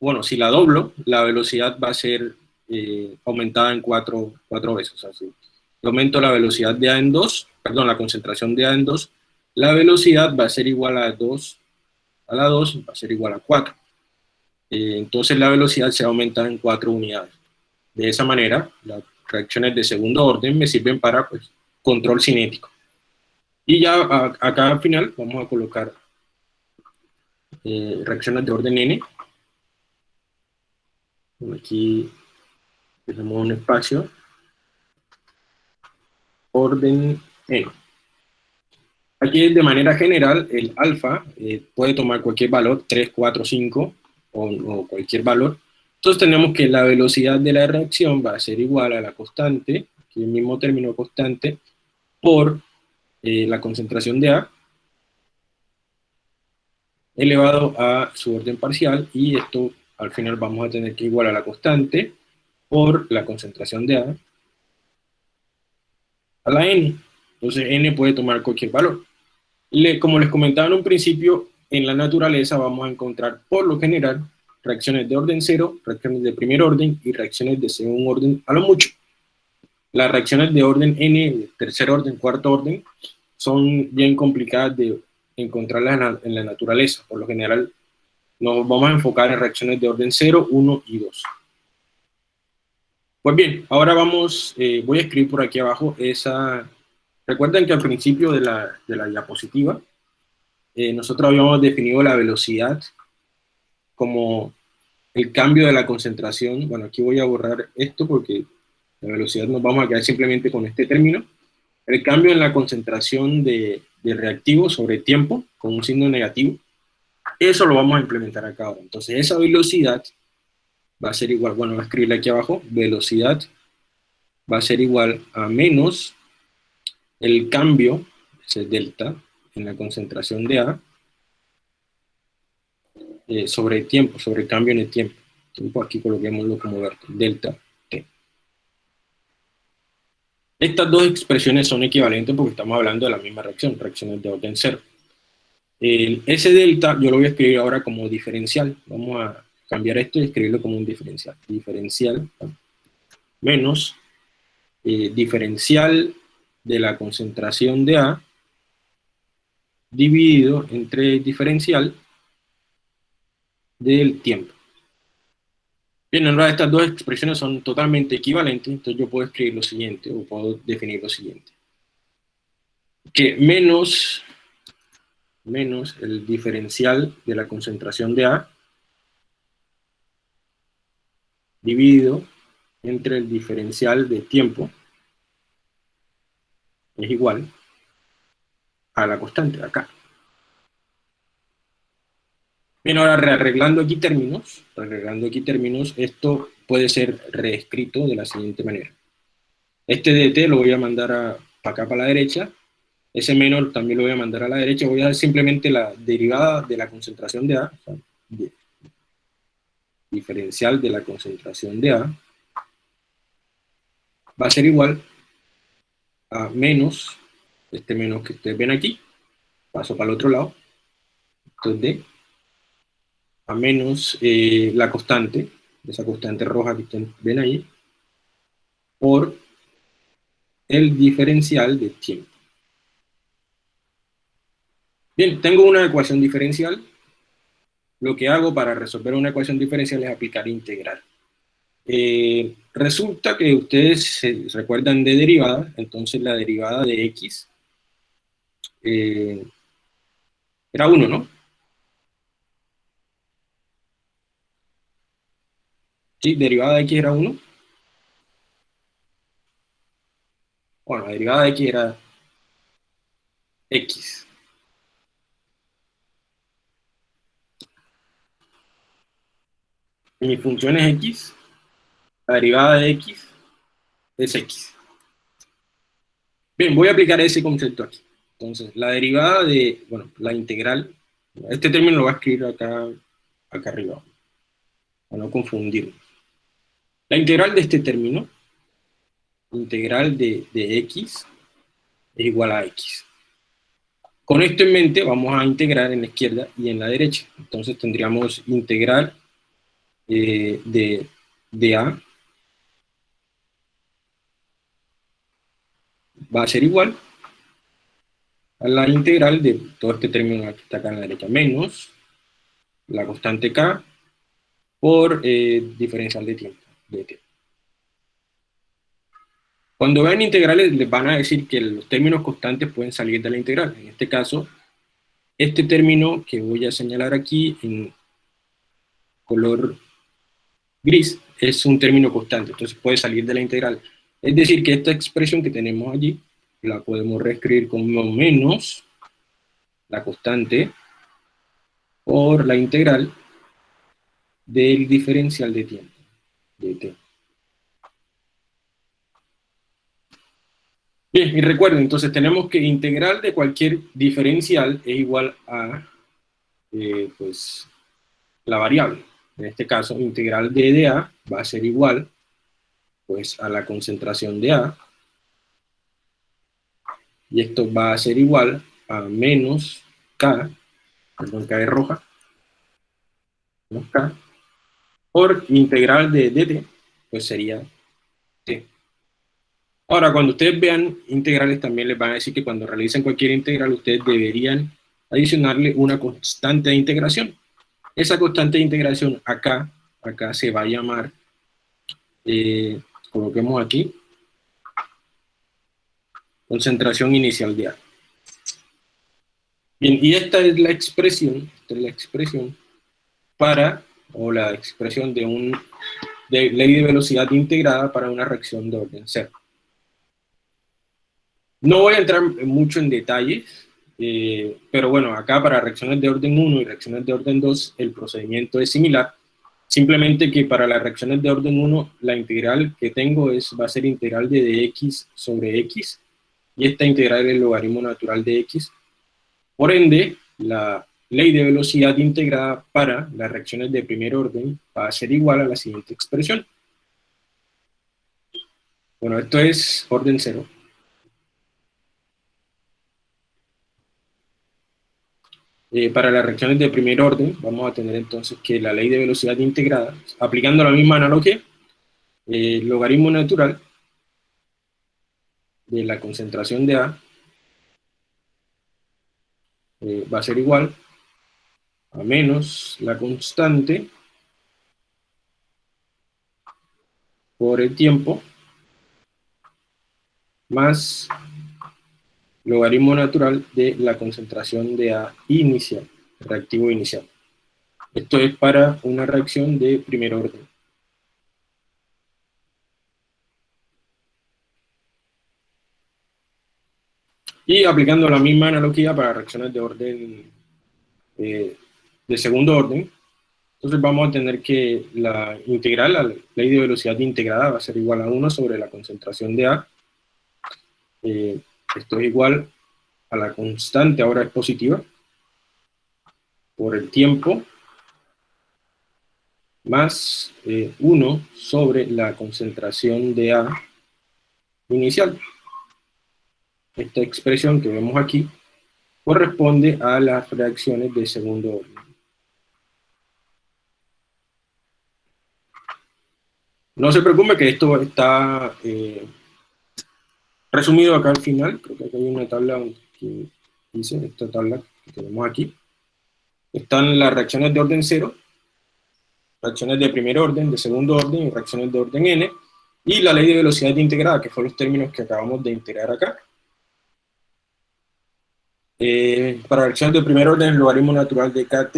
bueno, si la doblo, la velocidad va a ser eh, aumentada en cuatro, cuatro veces. Así. aumento la velocidad de A en 2, perdón, la concentración de A en 2, la velocidad va a ser igual a 2, a la 2 va a ser igual a 4. Eh, entonces la velocidad se aumenta en cuatro unidades. De esa manera, las reacciones de segundo orden me sirven para pues, control cinético. Y ya acá al final vamos a colocar eh, reacciones de orden n. Aquí tenemos un espacio. Orden n. Aquí de manera general el alfa eh, puede tomar cualquier valor, 3, 4, 5, o, cualquier valor, entonces tenemos que la velocidad de la reacción va a ser igual a la constante, aquí el mismo término constante, por eh, la concentración de A, elevado a su orden parcial, y esto al final vamos a tener que igual a la constante por la concentración de A a la N. Entonces N puede tomar cualquier valor. como les comentaba en un principio, en la naturaleza vamos a encontrar, por lo general, reacciones de orden cero, reacciones de primer orden y reacciones de segundo orden a lo mucho. Las reacciones de orden n, tercer orden, cuarto orden, son bien complicadas de encontrarlas en la, naturaleza. Por lo general, nos vamos a enfocar en reacciones de orden 0, 1 y 2. Pues bien, ahora vamos, eh, voy a escribir por aquí abajo esa... Recuerden que al principio de la, de la diapositiva eh, nosotros habíamos definido la velocidad como el cambio de la concentración. Bueno, aquí voy a borrar esto porque la velocidad nos vamos a quedar simplemente con este término. El cambio en la concentración de, de reactivo sobre tiempo, con un signo negativo, eso lo vamos a implementar acá ahora. Entonces esa velocidad va a ser igual, bueno, voy a escribirle aquí abajo, velocidad va a ser igual a menos el cambio, ese delta, en la concentración de A eh, sobre el tiempo, sobre el cambio en el tiempo. Tiempo aquí coloquémoslo como delta T. Estas dos expresiones son equivalentes porque estamos hablando de la misma reacción, reacciones de orden cero. ese delta yo lo voy a escribir ahora como diferencial. Vamos a cambiar esto y escribirlo como un diferencial. Diferencial menos eh, diferencial de la concentración de A dividido entre diferencial del tiempo. Bien, ahora estas dos expresiones son totalmente equivalentes, entonces yo puedo escribir lo siguiente, o puedo definir lo siguiente. Que menos, menos el diferencial de la concentración de A dividido entre el diferencial de tiempo es igual a la constante de acá. Bien, ahora rearreglando aquí términos, rearreglando aquí términos, esto puede ser reescrito de la siguiente manera. Este dt lo voy a mandar para acá, para la derecha, ese menor también lo voy a mandar a la derecha, voy a dar simplemente la derivada de la concentración de A, diferencial de la concentración de A, va a ser igual a menos, este menos que ustedes ven aquí, paso para el otro lado, entonces D, a menos eh, la constante, esa constante roja que ustedes ven ahí, por el diferencial de tiempo. Bien, tengo una ecuación diferencial. Lo que hago para resolver una ecuación diferencial es aplicar integral. Eh, resulta que ustedes se recuerdan de derivada, entonces la derivada de x eh, era 1, ¿no? ¿Sí? Derivada de x era 1. Bueno, la derivada de x era x. Mi función es x, la derivada de x es x. Bien, voy a aplicar ese concepto aquí. Entonces, la derivada de, bueno, la integral, este término lo voy a escribir acá, acá arriba, para no confundirnos. La integral de este término, integral de, x, es igual a x. Con esto en mente vamos a integrar en la izquierda y en la derecha. Entonces tendríamos integral eh, de, de a va a ser igual a la integral de todo este término que está acá en la derecha, menos la constante k por eh, diferencial de tiempo. Cuando vean integrales les van a decir que los términos constantes pueden salir de la integral. En este caso, este término que voy a señalar aquí en color gris es un término constante, entonces puede salir de la integral. Es decir, que esta expresión que tenemos allí la podemos reescribir como menos la constante por la integral del diferencial de tiempo. Bien, y recuerden, entonces tenemos que integral de cualquier diferencial es igual a, eh, pues, la variable. En este caso, integral de, de A va a ser igual, pues, a la concentración de A. Y esto va a ser igual a menos K, perdón, K es roja, menos K, por integral de dt, pues sería t. Ahora, cuando ustedes vean integrales, también les van a decir que cuando realicen cualquier integral, ustedes deberían adicionarle una constante de integración. Esa constante de integración acá, acá se va a llamar, eh, coloquemos aquí, concentración inicial de A. Bien, y esta es la expresión, esta es la expresión para o la expresión de un de ley de velocidad integrada para una reacción de orden cero. No voy a entrar mucho en detalles, eh, pero bueno, acá para reacciones de orden 1 y reacciones de orden 2 el procedimiento es similar, simplemente que para las reacciones de orden 1 la integral que tengo es, va a ser integral de dx sobre x, y esta integral el logaritmo natural de x. Por ende, la ley de velocidad integrada para las reacciones de primer orden va a ser igual a la siguiente expresión. Bueno, esto es orden cero. Eh, para las reacciones de primer orden, vamos a tener entonces que la ley de velocidad integrada, aplicando la misma analogía, el logaritmo natural de la concentración de A eh, va a ser igual a menos la constante por el tiempo más logaritmo natural de la concentración de A inicial, reactivo inicial. Esto es para una reacción de primer orden. Y aplicando la misma analogía para reacciones de orden eh, de segundo orden, entonces vamos a tener que la integral, la ley de velocidad integrada va a ser igual a 1 sobre la concentración de A. Eh, esto es igual a la constante, ahora es positiva, por el tiempo, más 1 eh, sobre la concentración de A inicial. Esta expresión que vemos aquí corresponde a las reacciones de segundo orden. No se preocupe que esto está eh, resumido acá al final, creo que hay una tabla que dice, esta tabla que tenemos aquí. Están las reacciones de orden 0, reacciones de primer orden, de segundo orden y reacciones de orden n, y la ley de velocidad integrada, que fueron los términos que acabamos de integrar acá. Eh, para reacciones de primer orden, el logaritmo natural de kt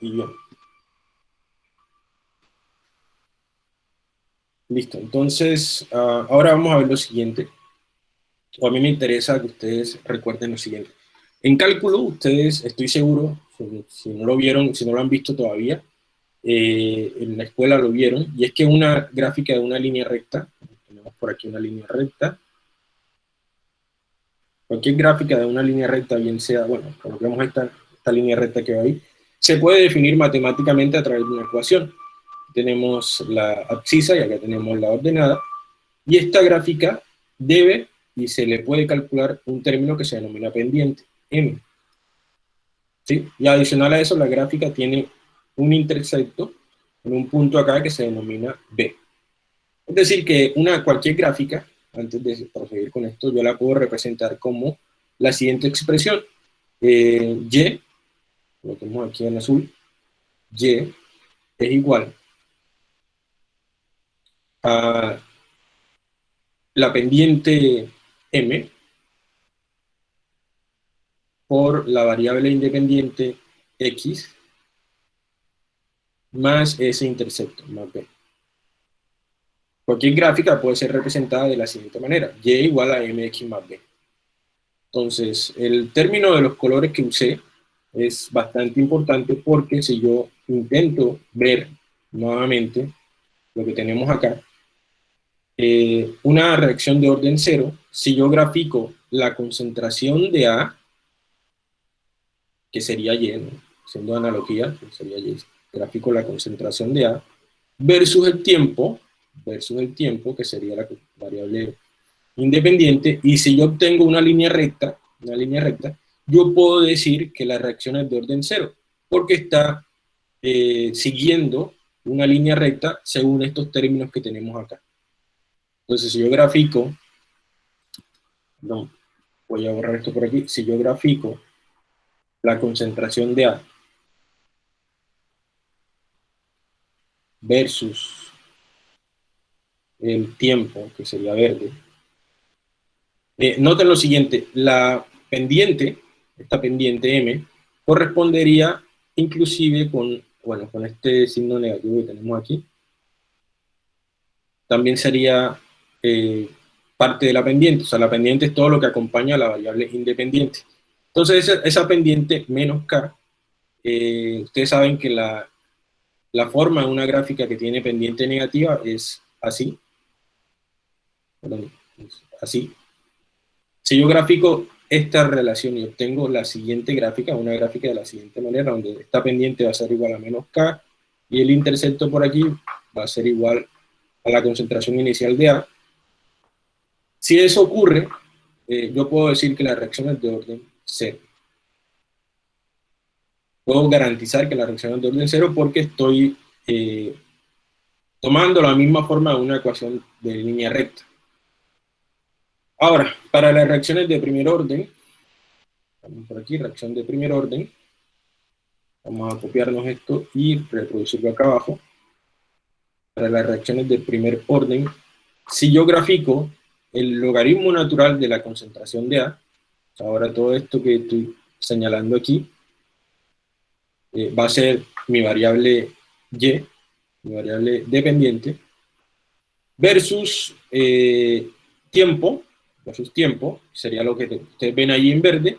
y bien. Listo, entonces ah, ahora vamos a ver lo siguiente. O a mí me interesa que ustedes recuerden lo siguiente. En cálculo, ustedes, estoy seguro, si, no lo vieron, si no lo han visto todavía, eh, en la escuela lo vieron, y es que una gráfica de una línea recta, tenemos por aquí una línea recta, cualquier gráfica de una línea recta, bien sea, bueno, coloquemos esta, esta línea recta que va ahí, se puede definir matemáticamente a través de una ecuación tenemos la abscisa y acá tenemos la ordenada, y esta gráfica debe y se le puede calcular un término que se denomina pendiente, M. ¿Sí? Y adicional a eso, la gráfica tiene un intersecto en un punto acá que se denomina B. Es decir, que una, cualquier gráfica, antes de proseguir con esto, yo la puedo representar como la siguiente expresión. Eh, y, lo tenemos aquí en azul, Y es igual a la pendiente m por la variable independiente x más ese intersecto, más b. Cualquier gráfica puede ser representada de la siguiente manera, y igual a mx más b. Entonces, el término de los colores que usé es bastante importante porque si yo intento ver nuevamente lo que tenemos acá, eh, una reacción de orden cero, si yo grafico la concentración de A, que sería Y, siendo analogía, sería Y, gráfico la concentración de A, versus el tiempo, versus el tiempo, que sería la variable independiente, y si yo obtengo una línea recta, una línea recta, yo puedo decir que la reacción es de orden cero, porque está eh, siguiendo una línea recta según estos términos que tenemos acá. Entonces, si yo grafico, no, voy a borrar esto por aquí, si yo grafico la concentración de A versus el tiempo, que sería verde, eh, noten lo siguiente, la pendiente, esta pendiente M, correspondería inclusive con, bueno, con este signo negativo que tenemos aquí, también sería eh, parte de la pendiente, o sea, la pendiente es todo lo que acompaña a la variable independiente. Entonces, esa, pendiente menos k, eh, ustedes saben que la, la forma de una gráfica que tiene pendiente negativa es así, así. Si yo grafico esta relación y obtengo la siguiente gráfica, una gráfica de la siguiente manera, donde esta pendiente va a ser igual a menos k, y el intercepto por aquí va a ser igual a la concentración inicial de A, si eso ocurre, eh, yo puedo decir que la reacción es de orden cero. Puedo garantizar que la reacción es de orden cero porque estoy eh, tomando la misma forma de una ecuación de línea recta. Ahora, para las reacciones de primer orden, por aquí, reacción de primer orden, Vamos a copiarnos esto y reproducirlo acá abajo. Para las reacciones de primer orden, si yo grafico el logaritmo natural de la concentración de A, ahora todo esto que estoy señalando aquí, eh, va a ser mi variable Y, mi variable dependiente, versus eh, tiempo, versus tiempo, sería lo que ustedes ven ahí en verde,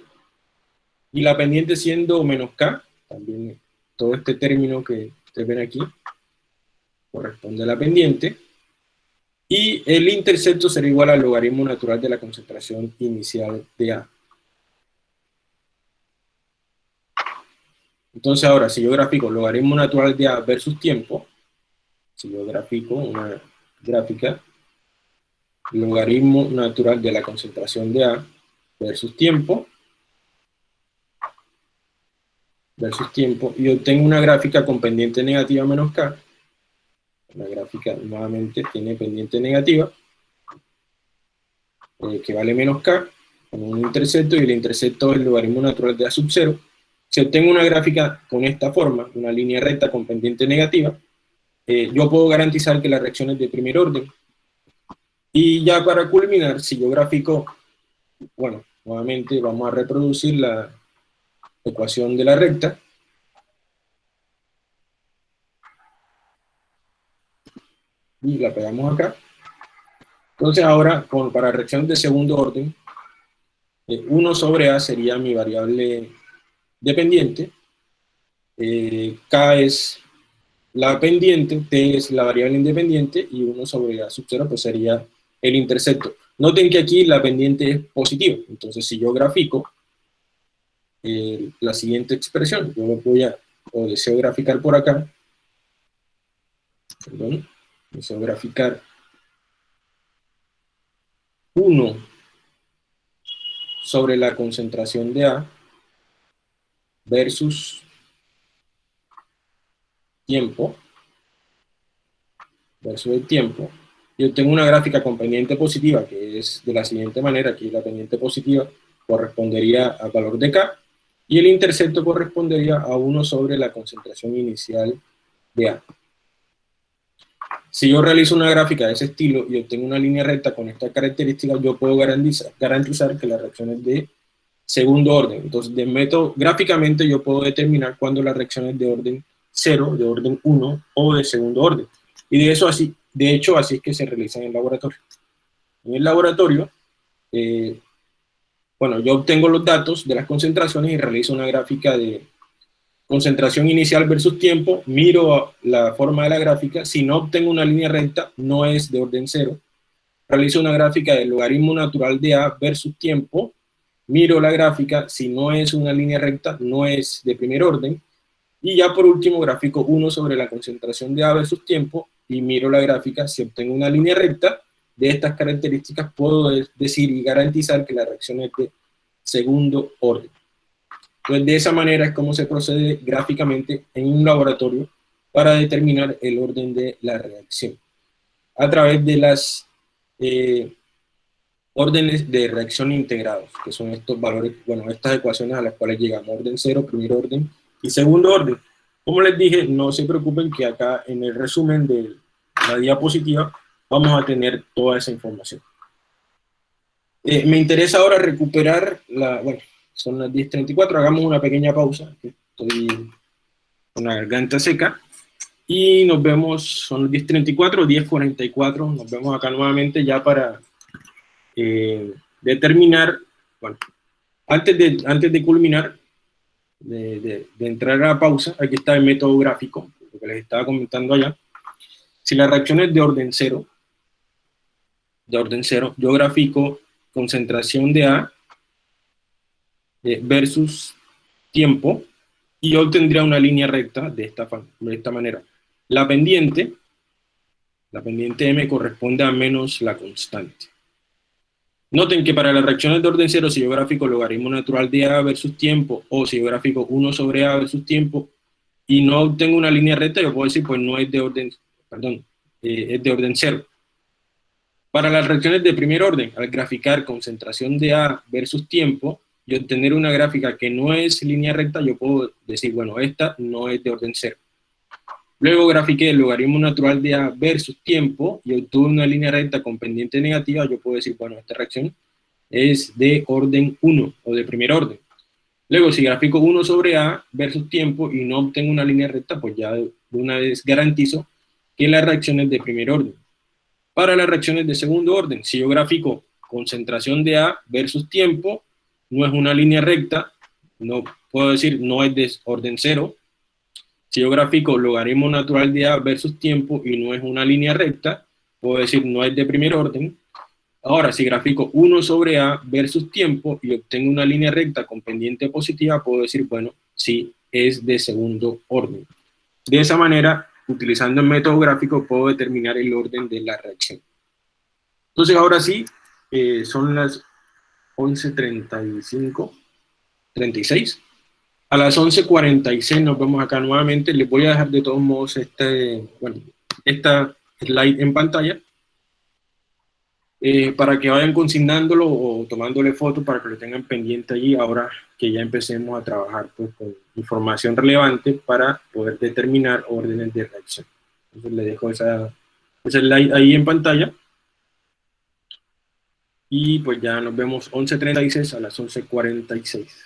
y la pendiente siendo menos K, también todo este término que ustedes ven aquí, corresponde a la pendiente, y el intercepto será igual al logaritmo natural de la concentración inicial de A. Entonces ahora, si yo grafico logaritmo natural de A versus tiempo, si yo grafico una gráfica, logaritmo natural de la concentración de A versus tiempo, versus tiempo, y obtengo una gráfica con pendiente negativa menos K, la gráfica nuevamente tiene pendiente negativa, eh, que vale menos K, con un intercepto, y el intercepto es el logaritmo natural de A sub 0, si obtengo una gráfica con esta forma, una línea recta con pendiente negativa, eh, yo puedo garantizar que la reacción es de primer orden. Y ya para culminar, si yo grafico, bueno, nuevamente vamos a reproducir la ecuación de la recta. Y la pegamos acá. Entonces ahora, con, para reacción de segundo orden, 1 eh, sobre A sería mi variable dependiente, eh, K es la pendiente, T es la variable independiente, y 1 sobre A sub 0 pues sería el intercepto. Noten que aquí la pendiente es positiva, entonces si yo grafico eh, la siguiente expresión, yo lo voy a, o deseo graficar por acá, perdón, deseo graficar 1 sobre la concentración de A, versus tiempo, versus el tiempo, yo tengo una gráfica con pendiente positiva, que es de la siguiente manera, aquí la pendiente positiva correspondería al valor de K, y el intercepto correspondería a 1 sobre la concentración inicial de A. Si yo realizo una gráfica de ese estilo y obtengo una línea recta con estas características, yo puedo garantizar, garantizar que la reacción es de segundo orden. Entonces, de método, gráficamente yo puedo determinar cuándo la reacción es de orden 0, de orden 1 o de segundo orden. Y de eso así, de hecho, así es que se realiza en el laboratorio. En el laboratorio, eh, bueno, yo obtengo los datos de las concentraciones y realizo una gráfica de concentración inicial versus tiempo, miro la forma de la gráfica, si no obtengo una línea recta, no es de orden 0, realizo una gráfica del logaritmo natural de A versus tiempo, miro la gráfica, si no es una línea recta, no es de primer orden, y ya por último gráfico 1 sobre la concentración de A versus tiempo, y miro la gráfica, si obtengo una línea recta de estas características, puedo decir y garantizar que la reacción es de segundo orden. Entonces, de esa manera es como se procede gráficamente en un laboratorio para determinar el orden de la reacción. A través de las eh, órdenes de reacción integrados, que son estos valores, bueno, estas ecuaciones a las cuales llegamos, orden cero, primer orden y segundo orden. Como les dije, no se preocupen que acá en el resumen de la diapositiva vamos a tener toda esa información. Eh, me interesa ahora recuperar la, bueno, son las 10.34, hagamos una pequeña pausa, estoy con la garganta seca, y nos vemos, son las 10.34, 10.44, nos vemos acá nuevamente ya para eh, determinar, bueno, antes de, antes de culminar, de, entrar a la pausa, aquí está el método gráfico, lo que les estaba comentando allá. Si la reacción es de orden cero, de orden cero, yo grafico concentración de A eh, versus tiempo, y yo obtendría una línea recta de esta, de esta manera. La pendiente, la pendiente M corresponde a menos la constante. Noten que para las reacciones de orden cero, si yo gráfico logaritmo natural de A versus tiempo, o si yo gráfico 1 sobre A versus tiempo, y no obtengo una línea recta, yo puedo decir, pues no es de orden, perdón, eh, es de orden cero. Para las reacciones de primer orden, al graficar concentración de A versus tiempo, y obtener una gráfica que no es línea recta, yo puedo decir, bueno, esta no es de orden cero. Luego grafiqué el logaritmo natural de A versus tiempo y obtuve una línea recta con pendiente negativa, yo puedo decir, bueno, esta reacción es de orden 1 o de primer orden. Luego, si grafico 1 sobre A versus tiempo y no obtengo una línea recta, pues ya de una vez garantizo que la reacción es de primer orden. Para las reacciones de segundo orden, si yo grafico concentración de A versus tiempo, no es una línea recta, no puedo decir no es de orden cero. Si yo grafico logaritmo natural de A versus tiempo y no es una línea recta, puedo decir no es de primer orden. Ahora, si grafico 1 sobre A versus tiempo y obtengo una línea recta con pendiente positiva, puedo decir, bueno, sí, es de segundo orden. De esa manera, utilizando el método gráfico, puedo determinar el orden de la reacción. Entonces, ahora sí, eh, son las 11.35, 36. A las 11.46 nos vemos acá nuevamente. Les voy a dejar de todos modos este, bueno, esta slide en pantalla eh, para que vayan consignándolo o tomándole fotos para que lo tengan pendiente allí ahora que ya empecemos a trabajar pues, con información relevante para poder determinar órdenes de reacción. Entonces le dejo esa, esa slide ahí en pantalla. Y pues ya nos vemos 11.36 a las 11.46.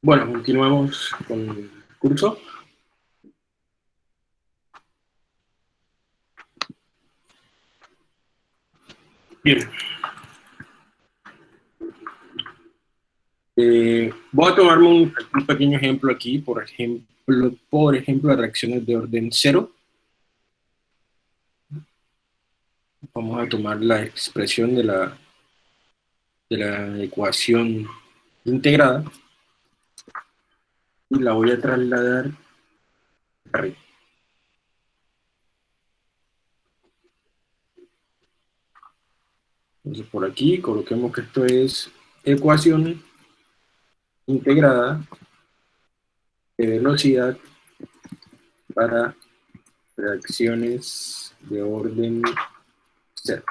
Bueno, continuamos con el curso. Bien. Eh, voy a tomarme un, pequeño ejemplo aquí, por ejemplo, por ejemplo, reacciones de orden cero. Vamos a tomar la expresión de la, de la ecuación integrada y la voy a trasladar arriba. Entonces por aquí coloquemos que esto es ecuación integrada de velocidad para reacciones de orden cero.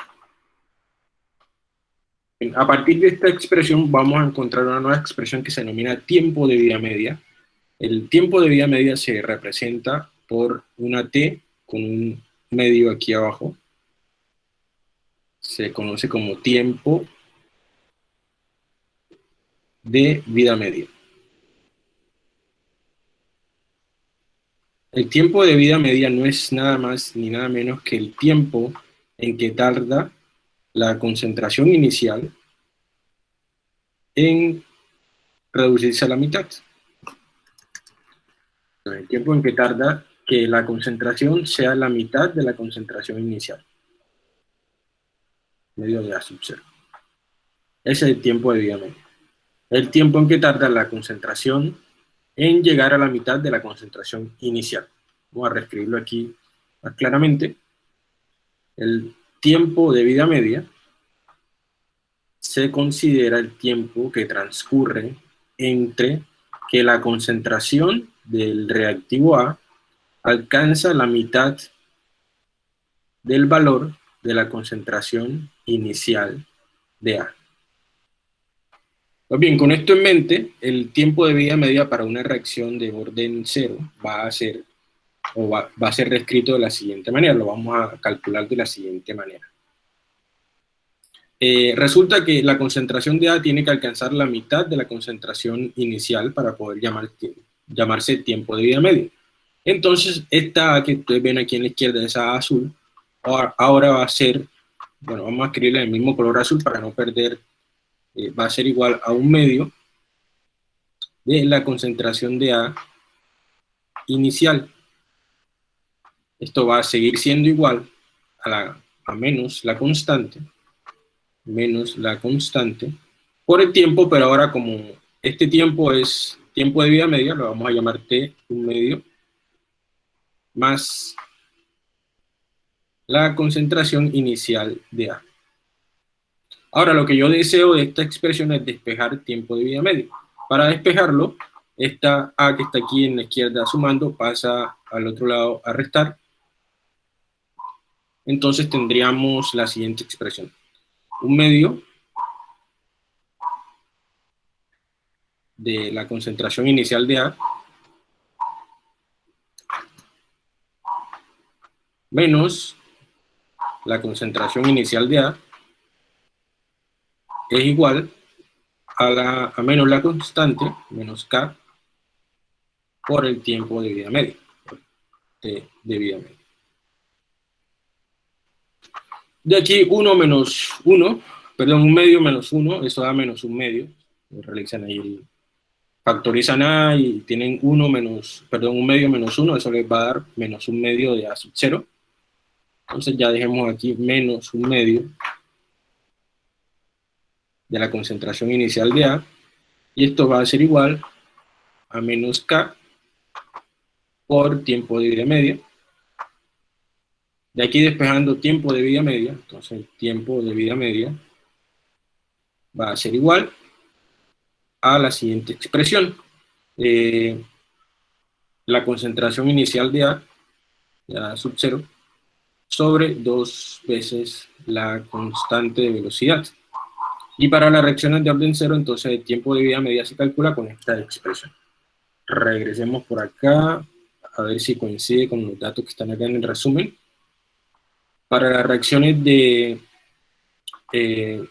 A partir de esta expresión vamos a encontrar una nueva expresión que se denomina tiempo de vida media. El tiempo de vida media se representa por una T con un medio aquí abajo. Se conoce como tiempo de vida media. El tiempo de vida media no es nada más ni nada menos que el tiempo en que tarda la concentración inicial en reducirse a la mitad. El tiempo en que tarda que la concentración sea la mitad de la concentración inicial. Medio de A sub 0. Ese es el tiempo de vida media el tiempo en que tarda la concentración en llegar a la mitad de la concentración inicial. Vamos a reescribirlo aquí más claramente. El tiempo de vida media se considera el tiempo que transcurre entre que la concentración del reactivo A alcanza la mitad del valor de la concentración inicial de A. Pues bien, con esto en mente, el tiempo de vida media para una reacción de orden cero va a ser, o va, a ser reescrito de la siguiente manera, lo vamos a calcular de la siguiente manera. Eh, resulta que la concentración de A tiene que alcanzar la mitad de la concentración inicial para poder llamar, llamarse tiempo de vida media. Entonces, esta A que ustedes ven aquí en la izquierda, esa A azul, ahora va a ser, bueno, vamos a escribirle el mismo color azul para no perder eh, va a ser igual a un medio de la concentración de A inicial. Esto va a seguir siendo igual a, la, a menos la constante, menos la constante, por el tiempo, pero ahora como este tiempo es tiempo de vida media, lo vamos a llamar T, un medio, más la concentración inicial de A. Ahora, lo que yo deseo de esta expresión es despejar tiempo de vida medio. Para despejarlo, esta A que está aquí en la izquierda sumando pasa al otro lado a restar. Entonces tendríamos la siguiente expresión. Un medio de la concentración inicial de A menos la concentración inicial de A es igual a, la, a menos la constante, menos k, por el tiempo de vida media. De, vida media. De aquí 1 menos 1, perdón, un medio menos 1, eso da menos un medio. Realizan ahí factorizan A y tienen 1 menos, perdón, un medio menos 1, eso les va a dar menos un medio de A sub 0. Entonces ya dejemos aquí menos un medio de la concentración inicial de A, y esto va a ser igual a menos K por tiempo de media. De aquí despejando tiempo de vida media, entonces el tiempo de vida media va a ser igual a la siguiente expresión. Eh, la concentración inicial de A, A sub 0, sobre dos veces la constante de velocidad. Y para las reacciones de orden cero, entonces el tiempo de vida media se calcula con esta expresión. Regresemos por acá, a ver si coincide con los datos que están acá en el resumen. Para las reacciones de, eh,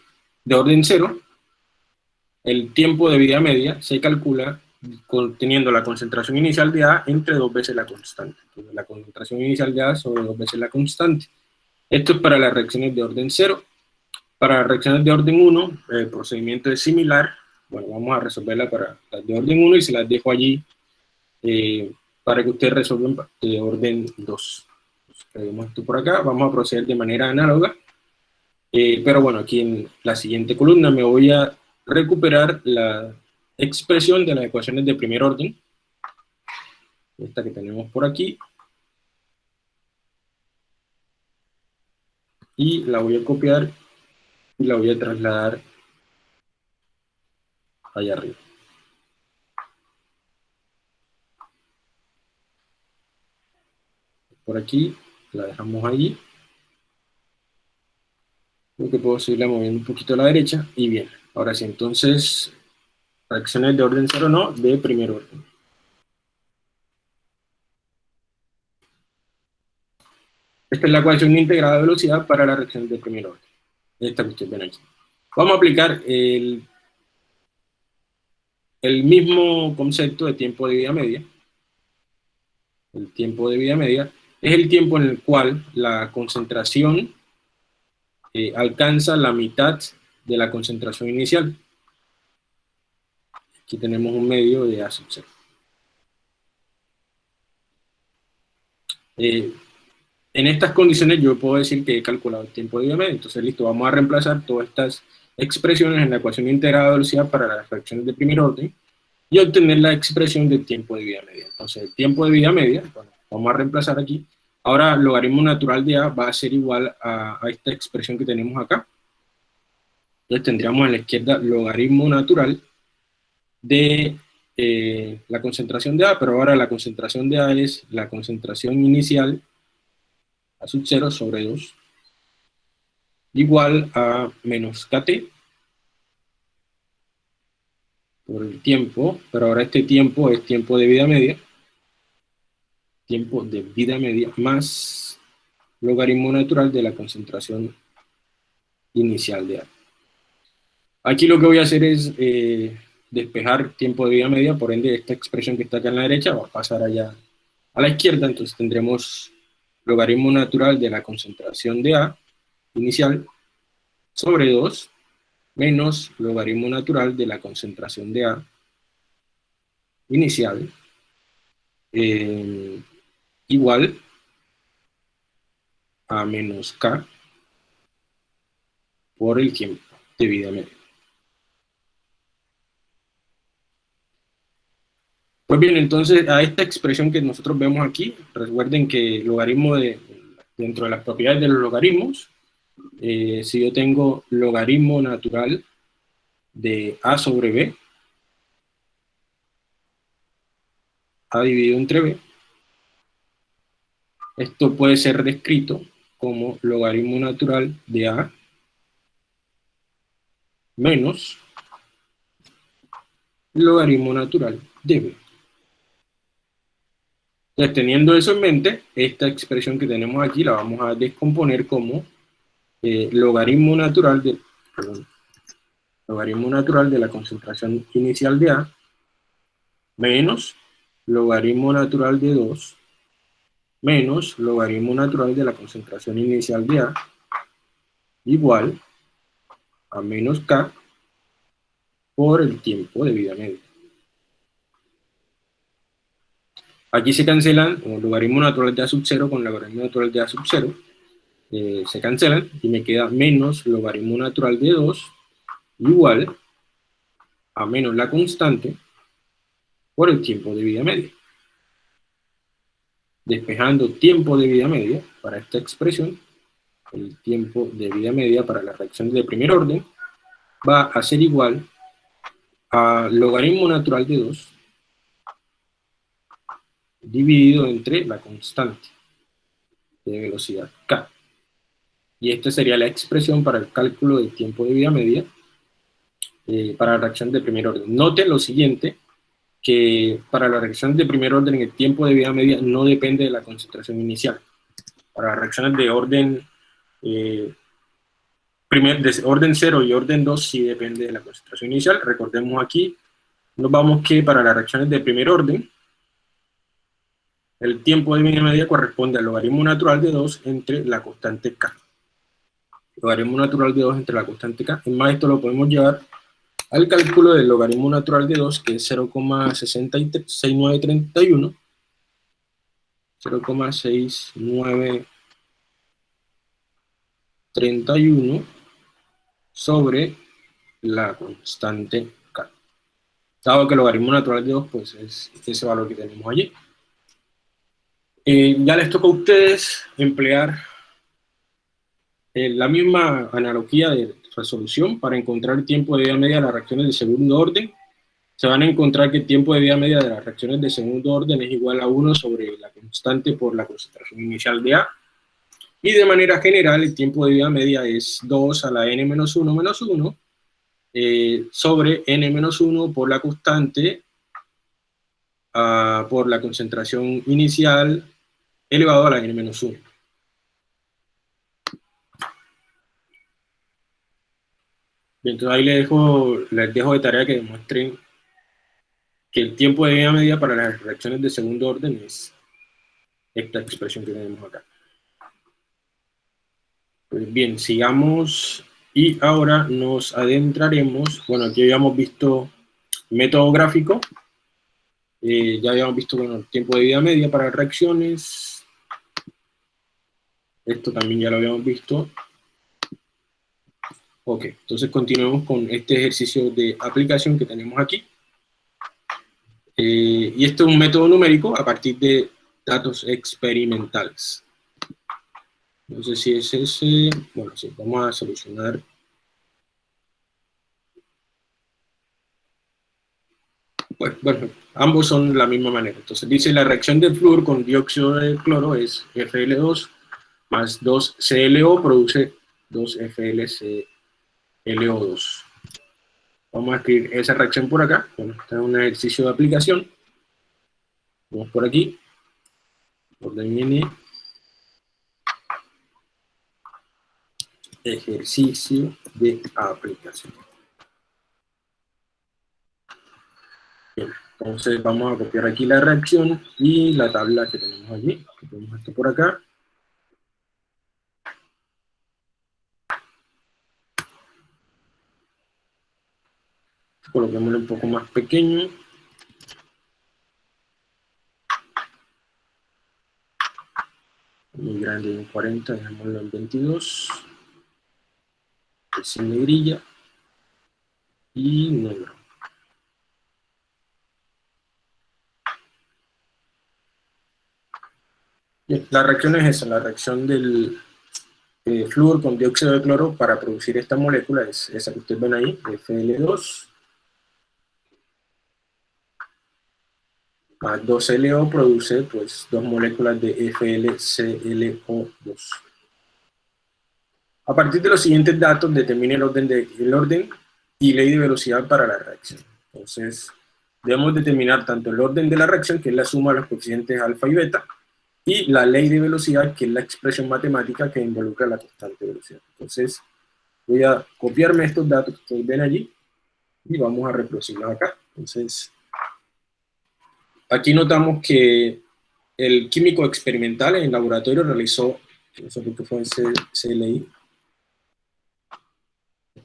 de orden cero, el tiempo de vida media se calcula teniendo la concentración inicial de A entre dos veces la constante. Entonces, la concentración inicial de A sobre dos veces la constante. Esto es para las reacciones de orden 0. Para las reacciones de orden 1, el procedimiento es similar. Bueno, vamos a resolverla para las de orden 1 y se las dejo allí eh, para que ustedes resuelvan de orden 2. Entonces, esto por acá, vamos a proceder de manera análoga. Eh, pero bueno, aquí en la siguiente columna me voy a recuperar la expresión de las ecuaciones de primer orden. Esta que tenemos por aquí. Y la voy a copiar y la voy a trasladar allá arriba. Por aquí, la dejamos ahí. Creo que puedo seguirla moviendo un poquito a la derecha y bien. Ahora sí, entonces, reacciones de orden cero no, de primer orden. Esta es la ecuación integrada de velocidad para la reacción de primer orden. Esta que ustedes ven aquí. Vamos a aplicar el, el mismo concepto de tiempo de vida media. El tiempo de vida media es el tiempo en el cual la concentración eh, alcanza la mitad de la concentración inicial. Aquí tenemos un medio de A sub 0. Eh, en estas condiciones yo puedo decir que he calculado el tiempo de media, entonces listo, vamos a reemplazar todas estas expresiones en la ecuación integrada de velocidad para las fracciones de primer orden y obtener la expresión del tiempo de vida media. Entonces el tiempo de vida media, vamos a reemplazar aquí, ahora logaritmo natural de A va a ser igual a, esta expresión que tenemos acá. Entonces tendríamos a la izquierda logaritmo natural de eh, la concentración de A, pero ahora la concentración de A es la concentración inicial a sub 0 sobre 2 igual a menos KT por el tiempo, pero ahora este tiempo es tiempo de vida media, tiempo de vida media más logaritmo natural de la concentración inicial de A. Aquí lo que voy a hacer es eh, despejar tiempo de vida media, por ende esta expresión que está acá en la derecha va a pasar allá a la izquierda, entonces tendremos logaritmo natural de la concentración de A inicial sobre 2 menos logaritmo natural de la concentración de A inicial eh, igual a menos K por el tiempo de vida media. Pues bien, entonces a esta expresión que nosotros vemos aquí, recuerden que el logaritmo de, dentro de las propiedades de los logaritmos, eh, si yo tengo logaritmo natural de a sobre b, a dividido entre b, esto puede ser descrito como logaritmo natural de a menos logaritmo natural de b. Entonces, teniendo eso en mente, esta expresión que tenemos aquí la vamos a descomponer como eh, logaritmo natural de, logaritmo natural de la concentración inicial de A menos logaritmo natural de 2 menos logaritmo natural de la concentración inicial de A igual a menos K por el tiempo de vida media. Aquí se cancelan el logaritmo natural de A sub 0 con logaritmo natural de A sub 0. Eh, se cancelan y me queda menos logaritmo natural de 2 igual a menos la constante por el tiempo de vida media. Despejando tiempo de vida media para esta expresión, el tiempo de vida media para la reacción de primer orden va a ser igual a logaritmo natural de 2 dividido entre la constante de velocidad k. Y esta sería la expresión para el cálculo del tiempo de vida media eh, para la reacción de primer orden. Noten lo siguiente, que para la reacción de primer orden el tiempo de vida media no depende de la concentración inicial. Para las reacciones de orden, eh, primer, de orden 0 y orden 2 sí depende de la concentración inicial. Recordemos aquí nos vamos que para las reacciones de primer orden, el tiempo de media media corresponde al logaritmo natural de 2 entre la constante k. Logaritmo natural de 2 entre la constante k. En más, esto lo podemos llevar al cálculo del logaritmo natural de 2, que es 0,6931. 0,6931 sobre la constante k. Dado que el logaritmo natural de 2 pues es ese valor que tenemos allí. Eh, ya les toca a ustedes emplear eh, la misma analogía de resolución para encontrar el tiempo de vida media de las reacciones de segundo orden. Se van a encontrar que el tiempo de vida media de las reacciones de segundo orden es igual a 1 sobre la constante por la concentración inicial de A. Y de manera general, el tiempo de vida media es 2 a la n menos 1 menos 1 eh, sobre n menos 1 por la constante uh, por la concentración inicial elevado a la n-1. Entonces ahí les dejo, les dejo de tarea que demuestren que el tiempo de vida media para las reacciones de segundo orden es esta expresión que tenemos acá. Pues bien, sigamos y ahora nos adentraremos, bueno, aquí habíamos visto método gráfico, eh, ya habíamos visto bueno, el tiempo de vida media para reacciones, esto también ya lo habíamos visto. Ok, entonces continuemos con este ejercicio de aplicación que tenemos aquí. Eh, y esto es un método numérico a partir de datos experimentales. No sé si es ese. Bueno, sí, vamos a solucionar. Bueno, ambos son la misma manera. Entonces dice la reacción del flúor con dióxido de cloro es FL2 más 2CLO produce 2FLCLO2. Vamos a escribir esa reacción por acá. Bueno, este es un ejercicio de aplicación. Vamos por aquí. Orden N. Ejercicio de aplicación. Bien, entonces vamos a copiar aquí la reacción y la tabla que tenemos allí. Tenemos esto por acá. Coloquémoslo un poco más pequeño. Muy grande en 40, dejémoslo en 22. Sin negrilla. Y negro. la reacción es esa, la reacción del eh, flúor con dióxido de cloro para producir esta molécula es esa que ustedes ven ahí, FL2, más 2LO produce pues dos moléculas de FLCLO2. A partir de los siguientes datos determine el orden, de, el orden y ley de velocidad para la reacción. Entonces, debemos determinar tanto el orden de la reacción, que es la suma de los coeficientes alfa y beta, y la ley de velocidad, que es la expresión matemática que involucra la constante de velocidad. Entonces, voy a copiarme estos datos que ustedes ven allí, y vamos a reproducirlos acá. Entonces, Aquí notamos que el químico experimental en el laboratorio realizó, no sé por qué fue en CLI,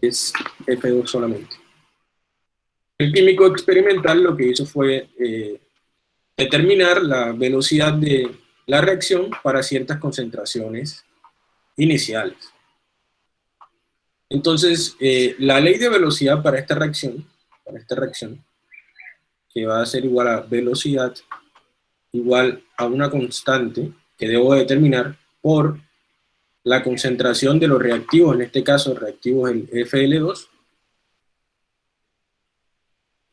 es F2 solamente. El químico experimental lo que hizo fue eh, determinar la velocidad de la reacción para ciertas concentraciones iniciales. Entonces, eh, la ley de velocidad para esta reacción, para esta reacción, que va a ser igual a velocidad igual a una constante que debo determinar por la concentración de los reactivos, en este caso reactivos el FL2,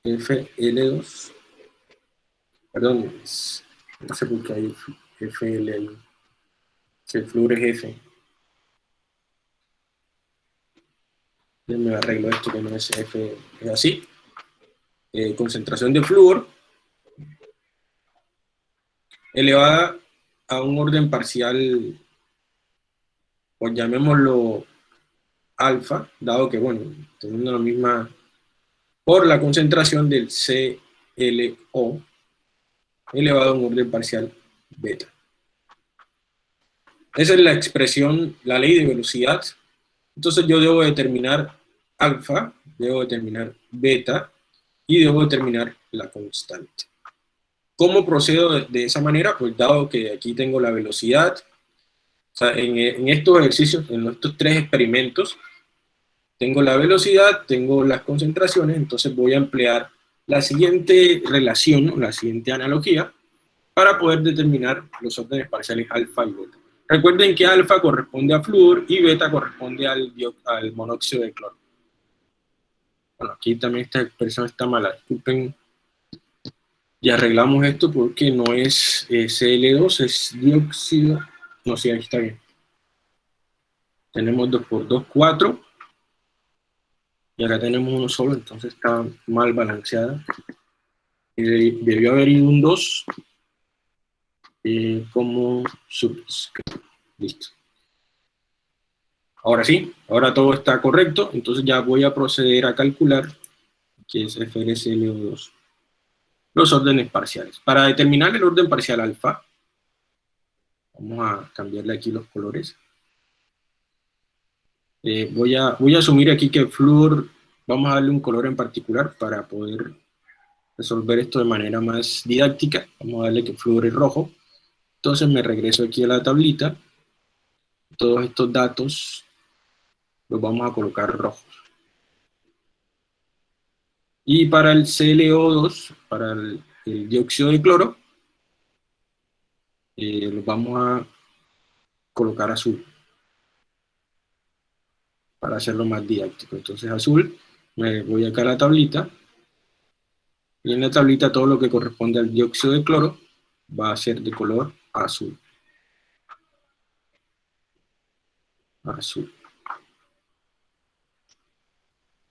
FL2, perdón, no sé por qué hay FL, el flúor es F. me arreglo esto que no es F, es así. Eh, concentración de flúor elevada a un orden parcial, pues llamémoslo alfa, dado que, bueno, teniendo la misma por la concentración del CLO elevado en orden parcial beta. Esa es la expresión, la ley de velocidad. Entonces yo debo determinar alfa, debo determinar beta y debo determinar la constante. ¿Cómo procedo de, esa manera? Pues dado que aquí tengo la velocidad, en, estos ejercicios, en estos tres experimentos, tengo la velocidad, tengo las concentraciones, entonces voy a emplear la siguiente relación, la siguiente analogía, para poder determinar los órdenes parciales alfa y beta. Recuerden que alfa corresponde a flúor y beta corresponde al monóxido de cloro. Bueno, aquí también esta expresión está mala, disculpen. Y arreglamos esto porque no es eh, Cl2, es dióxido. No, sí, ahí está bien. Tenemos 2 por 2, 4. Y ahora tenemos uno solo, entonces está mal balanceada. debió haber ido un 2 eh, como subscript. Listo. Ahora sí, ahora todo está correcto, entonces ya voy a proceder a calcular, que es FRCLO2, los órdenes parciales. Para determinar el orden parcial alfa, vamos a cambiarle aquí los colores. Eh, voy, a, voy a asumir aquí que flúor, vamos a darle un color en particular para poder resolver esto de manera más didáctica. Vamos a darle que flúor es rojo. Entonces me regreso aquí a la tablita. Todos estos datos los vamos a colocar rojos. Y para el ClO2, para el, dióxido de cloro, eh, los vamos a colocar azul. Para hacerlo más didáctico. Entonces azul, me voy acá a la tablita. Y en la tablita todo lo que corresponde al dióxido de cloro va a ser de color azul. Azul.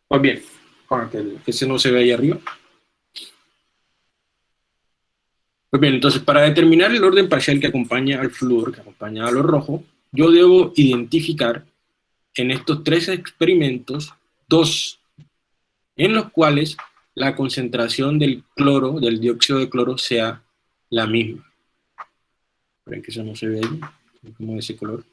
Pues bien, para que ese no se ve ahí arriba. Pues bien, entonces para determinar el orden parcial que acompaña al flúor, que acompaña a lo rojo, yo debo identificar en estos tres experimentos dos en los cuales la concentración del cloro, del dióxido de cloro, sea la misma. Esperen que eso no se ve ahí, como ese color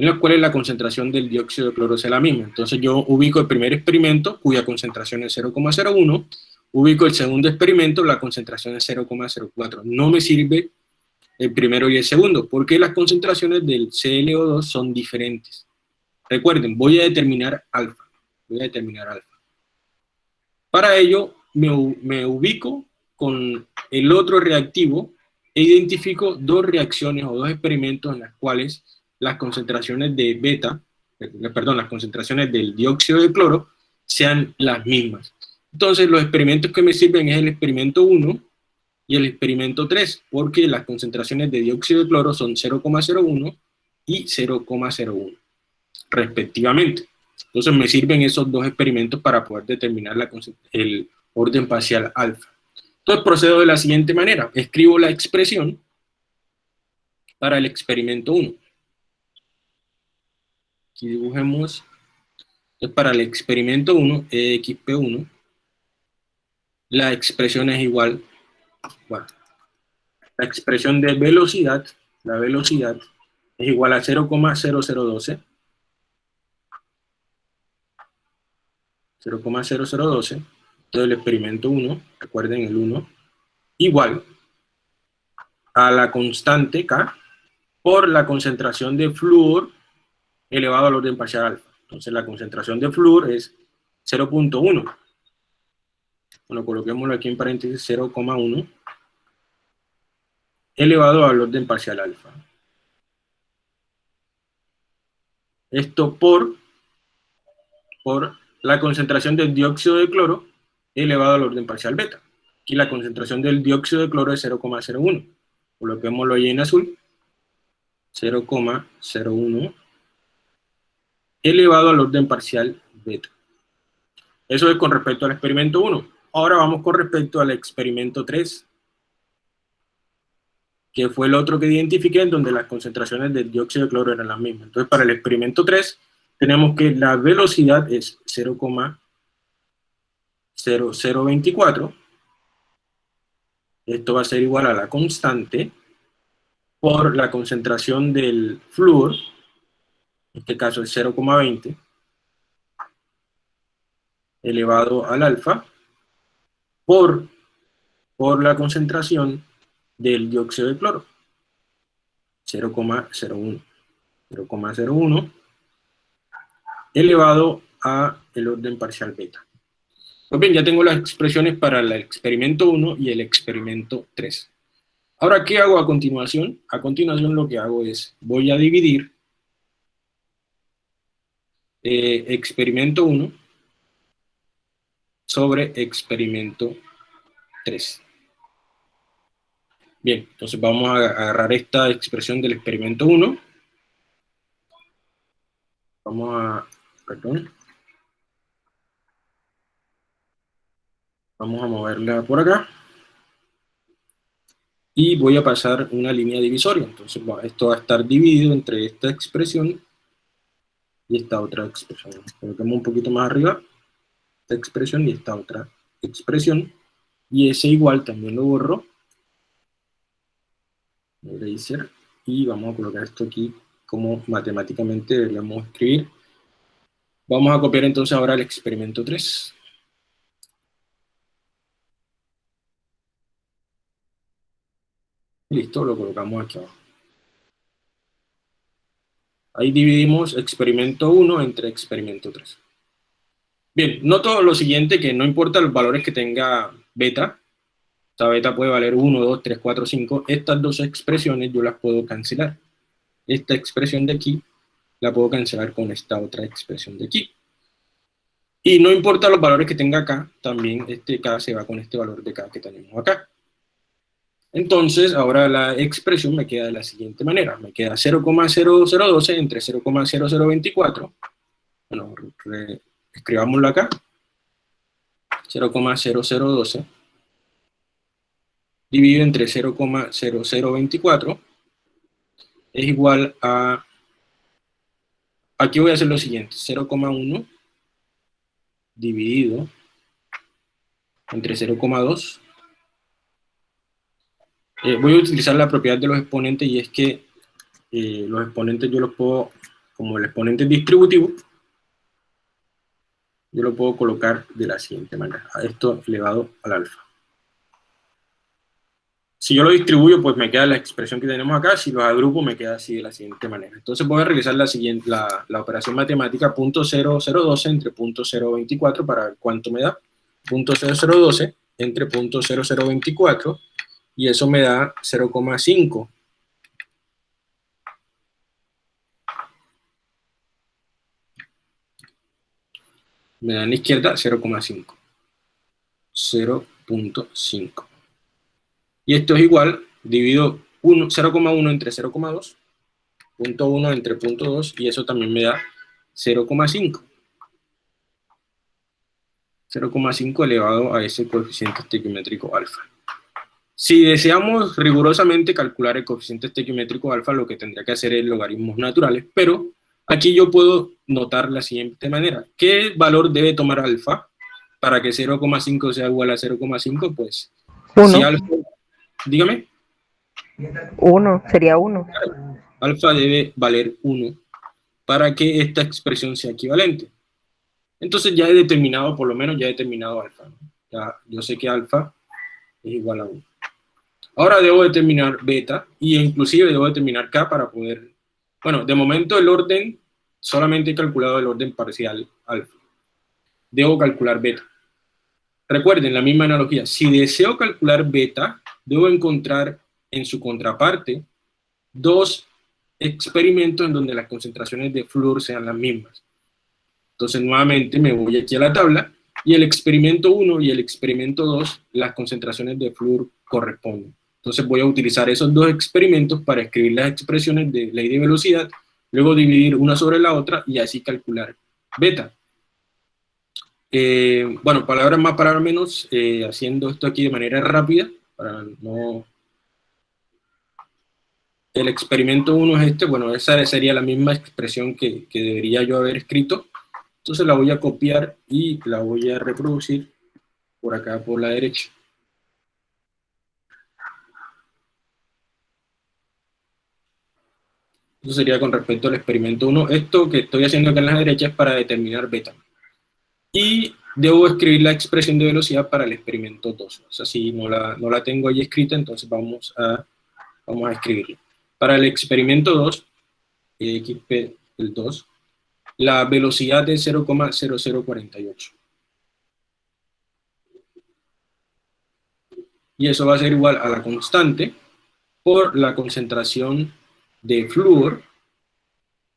en los cuales la concentración del dióxido de cloro es la misma. Entonces yo ubico el primer experimento, cuya concentración es 0,01, ubico el segundo experimento, la concentración es 0,04. No me sirve el primero y el segundo, porque las concentraciones del ClO2 son diferentes. Recuerden, voy a determinar alfa. Voy a determinar alfa. Para ello, me, me ubico con el otro reactivo e identifico dos reacciones o dos experimentos en las cuales las concentraciones de beta, eh, perdón, las concentraciones del dióxido de cloro sean las mismas. Entonces, los experimentos que me sirven es el experimento 1 y el experimento 3, porque las concentraciones de dióxido de cloro son 0,01 y 0,01, respectivamente. Entonces, me sirven esos dos experimentos para poder determinar la, el orden parcial alfa. Entonces, procedo de la siguiente manera. Escribo la expresión para el experimento 1. Aquí dibujemos, entonces para el experimento 1, EXP1, la expresión es igual, la expresión de velocidad, la velocidad es igual a 0,0012, 0,0012, entonces el experimento 1, recuerden el 1, igual a la constante K por la concentración de flúor elevado al orden parcial alfa. Entonces la concentración de flúor es 0.1. Bueno, coloquémoslo aquí en paréntesis 0,1 elevado al orden parcial alfa. Esto por, por la concentración del dióxido de cloro elevado al orden parcial beta. Aquí la concentración del dióxido de cloro es 0,01. Coloquémoslo ahí en azul. 0,01 elevado al orden parcial beta. Eso es con respecto al experimento 1. Ahora vamos con respecto al experimento 3, que fue el otro que identifiqué en donde las concentraciones del dióxido de cloro eran las mismas. Entonces, para el experimento 3, tenemos que la velocidad es 0,0012 0,024. Esto va a ser igual a la constante por la concentración del flúor, en este caso es 0,20, elevado al alfa, por, por la concentración del dióxido de cloro, 0,01. 0,01 elevado a el orden parcial beta. Pues bien, ya tengo las expresiones para el experimento 1 y el experimento 3. Ahora, ¿qué hago a continuación? A continuación lo que hago es, voy a dividir eh, experimento 1 sobre experimento 3. Bien, entonces vamos a agarrar esta expresión del experimento 1. Vamos a, perdón, Vamos a moverla por acá. Y voy a pasar una línea divisoria. Entonces esto va a estar dividido entre esta expresión y esta otra expresión. Colocamos un poquito más arriba esta expresión y esta otra expresión. Y ese igual también lo borro. Y vamos a colocar esto aquí como matemáticamente deberíamos escribir. Vamos a copiar entonces ahora el experimento 3. Listo, lo colocamos aquí abajo. Ahí dividimos experimento 1 entre experimento 3. Bien, noto lo siguiente, que no importa los valores que tenga beta, esta beta puede valer 1, 2, 3, 4, 5, estas dos expresiones yo las puedo cancelar. Esta expresión de aquí la puedo cancelar con esta otra expresión de aquí. Y no importa los valores que tenga acá, también este K se va con este valor de K que tenemos acá. Entonces, ahora la expresión me queda de la siguiente manera. Me queda 0,0012 entre 0,0024. Bueno, escribámoslo acá. 0,0012 dividido entre 0,0024 es igual a... Aquí voy a hacer lo siguiente. 0,1 dividido entre 0,2 eh, voy a utilizar la propiedad de los exponentes y es que eh, los exponentes yo los puedo, como el exponente distributivo, yo lo puedo colocar de la siguiente manera, a esto elevado al alfa. Si yo lo distribuyo, pues me queda la expresión que tenemos acá, si los agrupo me queda así de la siguiente manera. Entonces voy a realizar la, siguiente, la, la operación matemática .0012 entre .024 para ver cuánto me da. .0012 entre .0024 y eso me da 0,5. Me da en la izquierda 0,5. 0.5. Y esto es igual, divido 0,1 entre 0,2, punto 1 entre punto 2, y eso también me da 0,5. 0,5 elevado a ese coeficiente estequiométrico alfa. Si deseamos rigurosamente calcular el coeficiente estequiométrico alfa, lo que tendría que hacer es logaritmos naturales, pero aquí yo puedo notar la siguiente manera. ¿Qué valor debe tomar alfa para que 0,5 sea igual a 0,5? Pues, si alfa, dígame. 1, sería 1. Alfa debe valer 1 para que esta expresión sea equivalente. Entonces ya he determinado, por lo menos ya he determinado alfa. Ya, yo sé que alfa es igual a 1. Ahora debo determinar beta y inclusive debo determinar k para poder... Bueno, de momento el orden, solamente he calculado el orden parcial alfa. Debo calcular beta. Recuerden la misma analogía, si deseo calcular beta, debo encontrar en su contraparte dos experimentos en donde las concentraciones de flúor sean las mismas. Entonces nuevamente me voy aquí a la tabla y el experimento 1 y el experimento 2, las concentraciones de flúor corresponden. Entonces voy a utilizar esos dos experimentos para escribir las expresiones de ley de velocidad, luego dividir una sobre la otra y así calcular beta. Eh, bueno, palabras más, palabras menos, eh, haciendo esto aquí de manera rápida, para no... El experimento 1 es este, bueno, esa sería la misma expresión que, que debería yo haber escrito, entonces la voy a copiar y la voy a reproducir por acá por la derecha. Eso sería con respecto al experimento 1. Esto que estoy haciendo acá en la derecha es para determinar beta. Y debo escribir la expresión de velocidad para el experimento 2. O sea, si no la, no la tengo ahí escrita, entonces vamos a, vamos a escribirla. Para el experimento 2, XP el 2, la velocidad es 0,0048. Y eso va a ser igual a la constante por la concentración de flúor,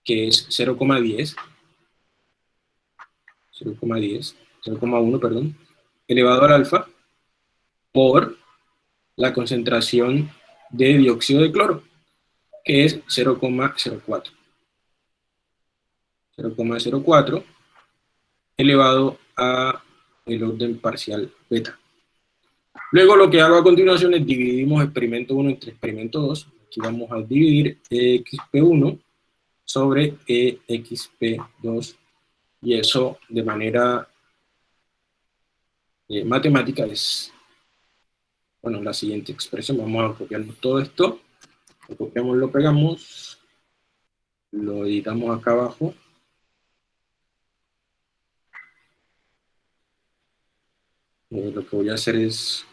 que es 0,10, 0,10, 0,1, perdón, elevado al alfa, por la concentración de dióxido de cloro, que es 0,04. 0,04 elevado a el orden parcial beta. Luego lo que hago a continuación es dividimos experimento 1 entre experimento 2. Aquí vamos a dividir exp1 sobre exp2 y eso de manera eh, matemática es, bueno, la siguiente expresión. Vamos a copiarnos todo esto, lo copiamos, lo pegamos, lo editamos acá abajo. Eh, lo que voy a hacer es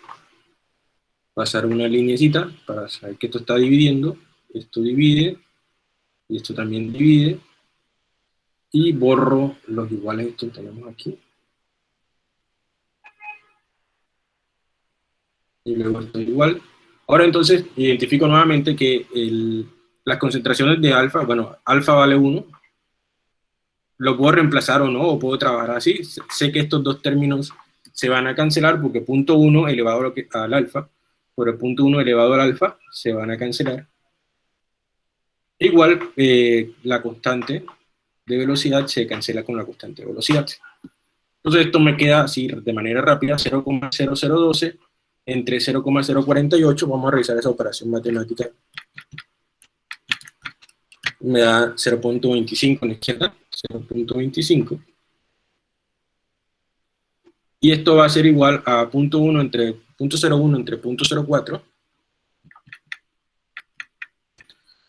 pasar una linecita para saber que esto está dividiendo, esto divide, y esto también divide, y borro los iguales que tenemos aquí. Y luego esto igual. Ahora entonces identifico nuevamente que las concentraciones de alfa, bueno, alfa vale 1, lo puedo reemplazar o no, o puedo trabajar así. Sé que estos dos términos se van a cancelar porque punto 1 elevado al alfa por el punto 1 elevado al alfa se van a cancelar. Igual, eh, la constante de velocidad se cancela con la constante de velocidad. Entonces esto me queda así de manera rápida, 0,0012 entre 0,048, vamos a revisar esa operación matemática. Me da 0.25 en la izquierda, 0.25 y esto va a ser igual a punto 1 entre 0,1 entre punto 0,4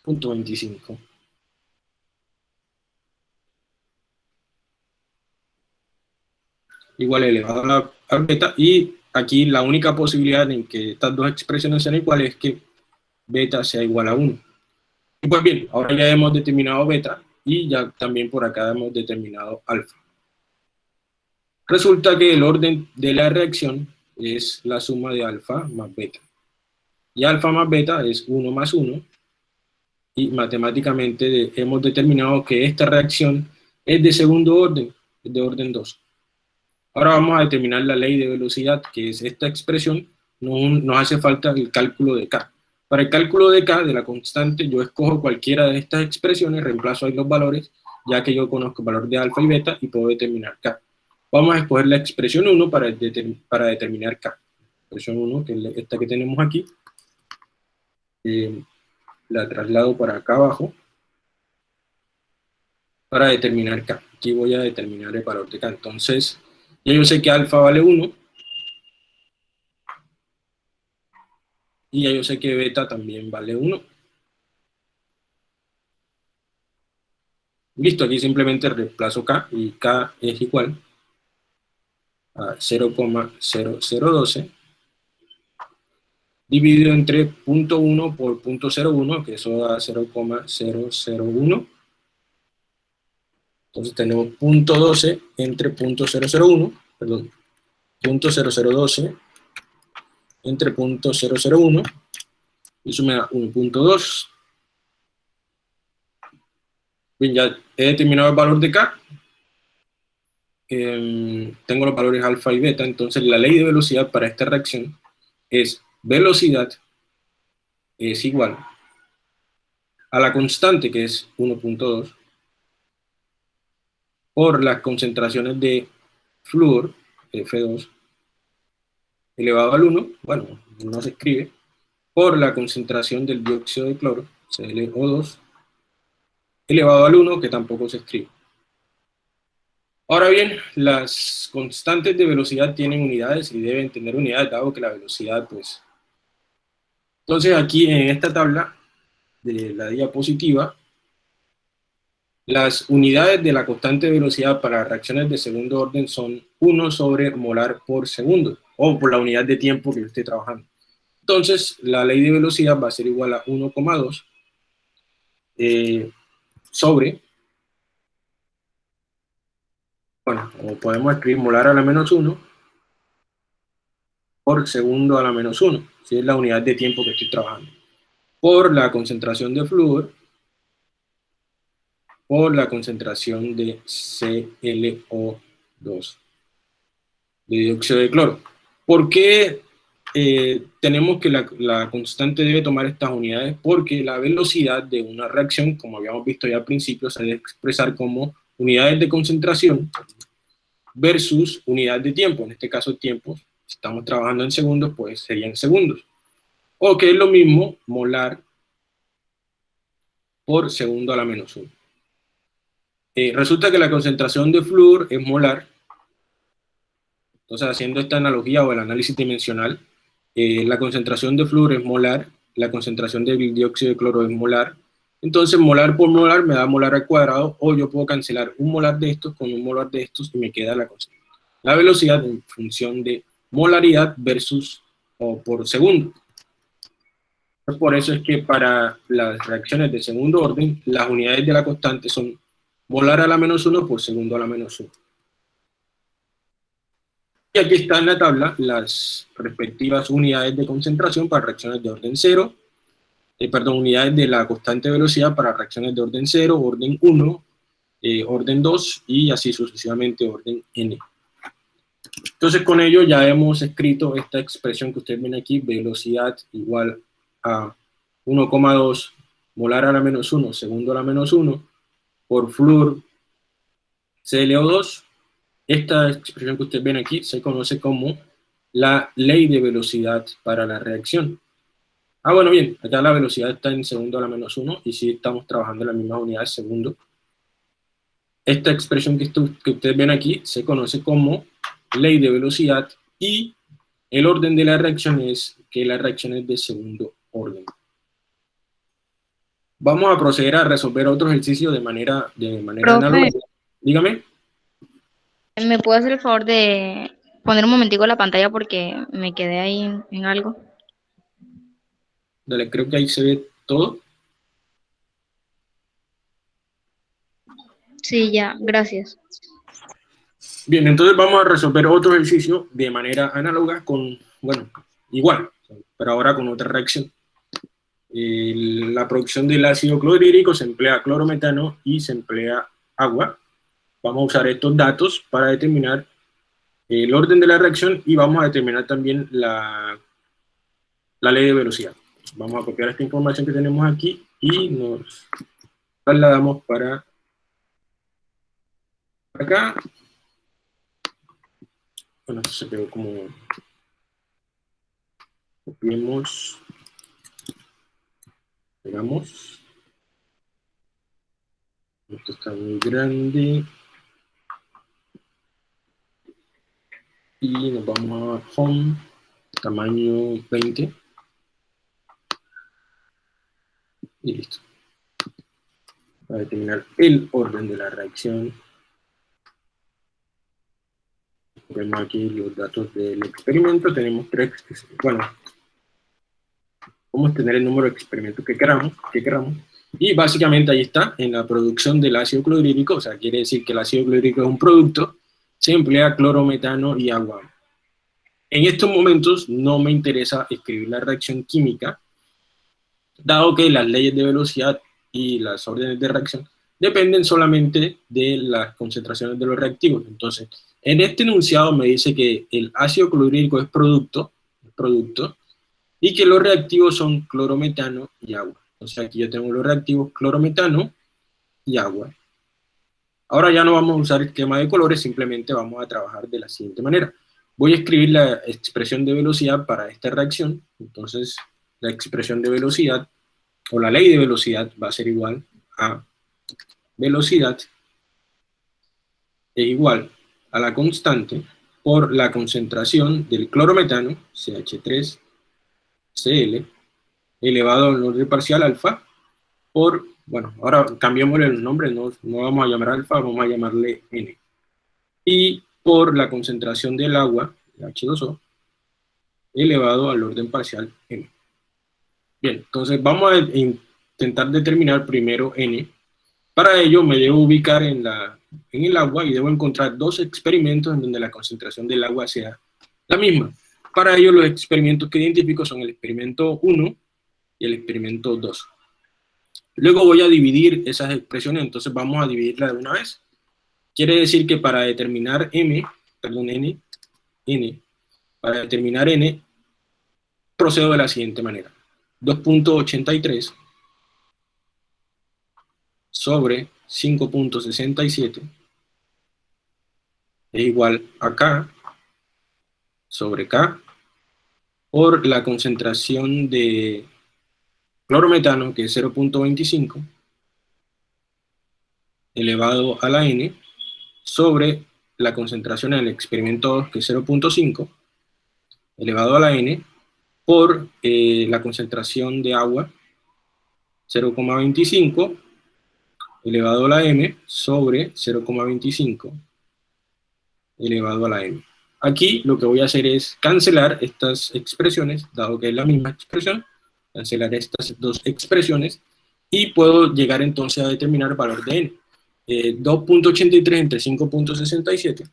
punto 25 igual elevado a beta y aquí la única posibilidad en que estas dos expresiones sean iguales es que beta sea igual a 1 y pues bien, ahora ya hemos determinado beta y ya también por acá hemos determinado alfa. Resulta que el orden de la reacción es la suma de alfa más beta. Y alfa más beta es 1 más 1, y matemáticamente hemos determinado que esta reacción es de segundo orden, es de orden 2. Ahora vamos a determinar la ley de velocidad, que es esta expresión, no, nos hace falta el cálculo de K. Para el cálculo de K, de la constante, yo escojo cualquiera de estas expresiones, reemplazo ahí los valores, ya que yo conozco el valor de alfa y beta, y puedo determinar K. Vamos a escoger la expresión 1 para, para determinar K. Expresión 1, que es esta que tenemos aquí. Eh, la traslado para acá abajo para determinar K. Aquí voy a determinar el valor de K. Entonces, ya yo sé que alfa vale 1. Y ya yo sé que beta también vale 1. Listo, aquí simplemente reemplazo K y K es igual a 0,0012 dividido entre punto .1 por punto .01, que eso da 0,001. Entonces tenemos punto .12 entre punto .001, perdón, punto .0012 entre punto .001, y eso me da 1.2. Bien, ya he determinado el valor de K, Em, tengo los valores alfa y beta, entonces la ley de velocidad para esta reacción es velocidad es igual a la constante que es 1.2 por las concentraciones de flúor, F2, elevado al 1, bueno, no se escribe, por la concentración del dióxido de cloro, ClO2, elevado al 1, que tampoco se escribe. Ahora bien, las constantes de velocidad tienen unidades y deben tener unidades, dado que la velocidad, pues... Entonces aquí en esta tabla de la diapositiva, las unidades de la constante de velocidad para reacciones de segundo orden son 1 sobre molar por segundo, o por la unidad de tiempo que esté trabajando. Entonces, la ley de velocidad va a ser igual a 1,2 eh, sobre, bueno, o podemos escribir molar a la menos 1 por segundo a la menos 1, si es la unidad de tiempo que estoy trabajando, por la concentración de flúor por la concentración de ClO2, de dióxido de cloro. ¿Por qué eh, tenemos que la, la, constante debe tomar estas unidades? Porque la velocidad de una reacción, como habíamos visto ya al principio, se debe expresar como unidades de concentración versus unidad de tiempo, en este caso tiempo, si estamos trabajando en segundos, pues serían segundos. O que es lo mismo, molar por segundo a la menos 1. Eh, resulta que la concentración de flúor es molar. Entonces, haciendo esta analogía o el análisis dimensional, eh, la concentración de flúor es molar, la concentración de dióxido de cloro es molar. Entonces, molar por molar me da molar al cuadrado, o yo puedo cancelar un molar de estos con un molar de estos y me queda la, la velocidad en función de molaridad versus o por segundo. Por eso es que para las reacciones de segundo orden, las unidades de la constante son molar a la menos 1 por segundo a la menos 1. Y aquí está en la tabla las respectivas unidades de concentración para reacciones de orden 0, eh, perdón, unidades de la constante velocidad para reacciones de orden 0, orden 1, eh, orden 2 y así sucesivamente orden n. Entonces con ello ya hemos escrito esta expresión que ustedes ven aquí, velocidad igual a 1,2 molar a la menos 1, segundo a la menos 1, por flúor ClO2. Esta expresión que ustedes ven aquí se conoce como la ley de velocidad para la reacción. Ah, bueno, bien, acá la velocidad está en segundo a la menos 1 y si estamos trabajando en la misma unidad de segundo. Esta expresión que, que ustedes ven aquí se conoce como ley de velocidad y el orden de la reacción es que la reacción es de segundo orden vamos a proceder a resolver otro ejercicio de manera, de manera análoga. Dígame. ¿Me puede hacer el favor de poner un momentico la pantalla porque me quedé ahí en, algo? Dale, creo que ahí se ve todo. Sí, ya, gracias. Bien, entonces vamos a resolver otro ejercicio de manera análoga con, bueno, igual, pero ahora con otra reacción la producción del ácido clorhídrico se emplea clorometano y se emplea agua. Vamos a usar estos datos para determinar el orden de la reacción y vamos a determinar también la, la ley de velocidad. Vamos a copiar esta información que tenemos aquí y nos trasladamos para acá. Bueno, se quedó como... Copiemos Veamos. Esto está muy grande. Y nos vamos a Home, tamaño 20. Y listo. Para determinar el orden de la reacción. Vemos aquí los datos del experimento. Tenemos tres, bueno, podemos tener el número de experimentos que queramos, que queramos, y básicamente ahí está, en la producción del ácido clorhídrico, o sea, quiere decir que el ácido clorhídrico es un producto, se emplea clorometano y agua. En estos momentos no me interesa escribir la reacción química, dado que las leyes de velocidad y las órdenes de reacción dependen solamente de las concentraciones de los reactivos. Entonces, en este enunciado me dice que el ácido clorhídrico es producto, producto y que los reactivos son clorometano y agua. Entonces aquí yo tengo los reactivos clorometano y agua. Ahora ya no vamos a usar esquema de colores, simplemente vamos a trabajar de la siguiente manera. Voy a escribir la expresión de velocidad para esta reacción, entonces la expresión de velocidad, o la ley de velocidad va a ser igual a velocidad es igual a la constante por la concentración del clorometano, CH3Cl, elevado al orden parcial alfa, por, bueno, ahora cambiémosle el nombre, no, no vamos a llamar alfa, vamos a llamarle N. Y por la concentración del agua, H2O, elevado al orden parcial M. Bien, entonces vamos a intentar determinar primero N. Para ello me debo ubicar en, el agua y debo encontrar dos experimentos en donde la concentración del agua sea la misma. Para ello los experimentos que identifico son el experimento 1 y el experimento 2. Luego voy a dividir esas expresiones, entonces vamos a dividirlas de una vez. Quiere decir que para determinar m, perdón, n, n, para determinar n, procedo de la siguiente manera. 2.83 sobre 5.67 es igual a K sobre K por la concentración de clorometano, que es 0.25, elevado a la N, sobre la concentración en el experimento 2, que es 0.5, elevado a la N, por eh, la concentración de agua, 0,25, elevado a la M, sobre 0,25, elevado a la M. Aquí lo que voy a hacer es cancelar estas expresiones, dado que es la misma expresión, cancelar estas dos expresiones, y puedo llegar entonces a determinar el valor de n. 2.83 eh, entre 5.67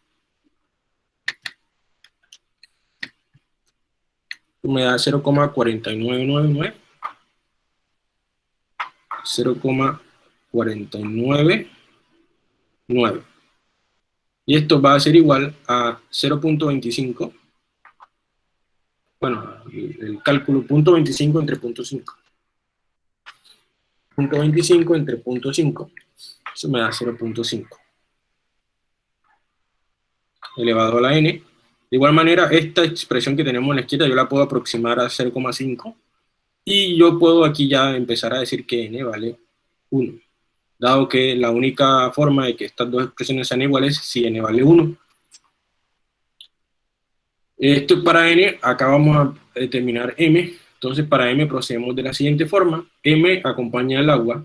me da 0,4999 0,499 y esto va a ser igual a 0.25 bueno, el, cálculo punto 25 entre punto 5 punto 25 entre punto 5 eso me da 0.5 elevado a la n de igual manera, esta expresión que tenemos en la izquierda yo la puedo aproximar a 0,5 y yo puedo aquí ya empezar a decir que n vale 1, dado que la única forma de que estas dos expresiones sean iguales es si n vale 1. Esto es para n, acá vamos a determinar m, entonces para m procedemos de la siguiente forma, m acompaña el agua,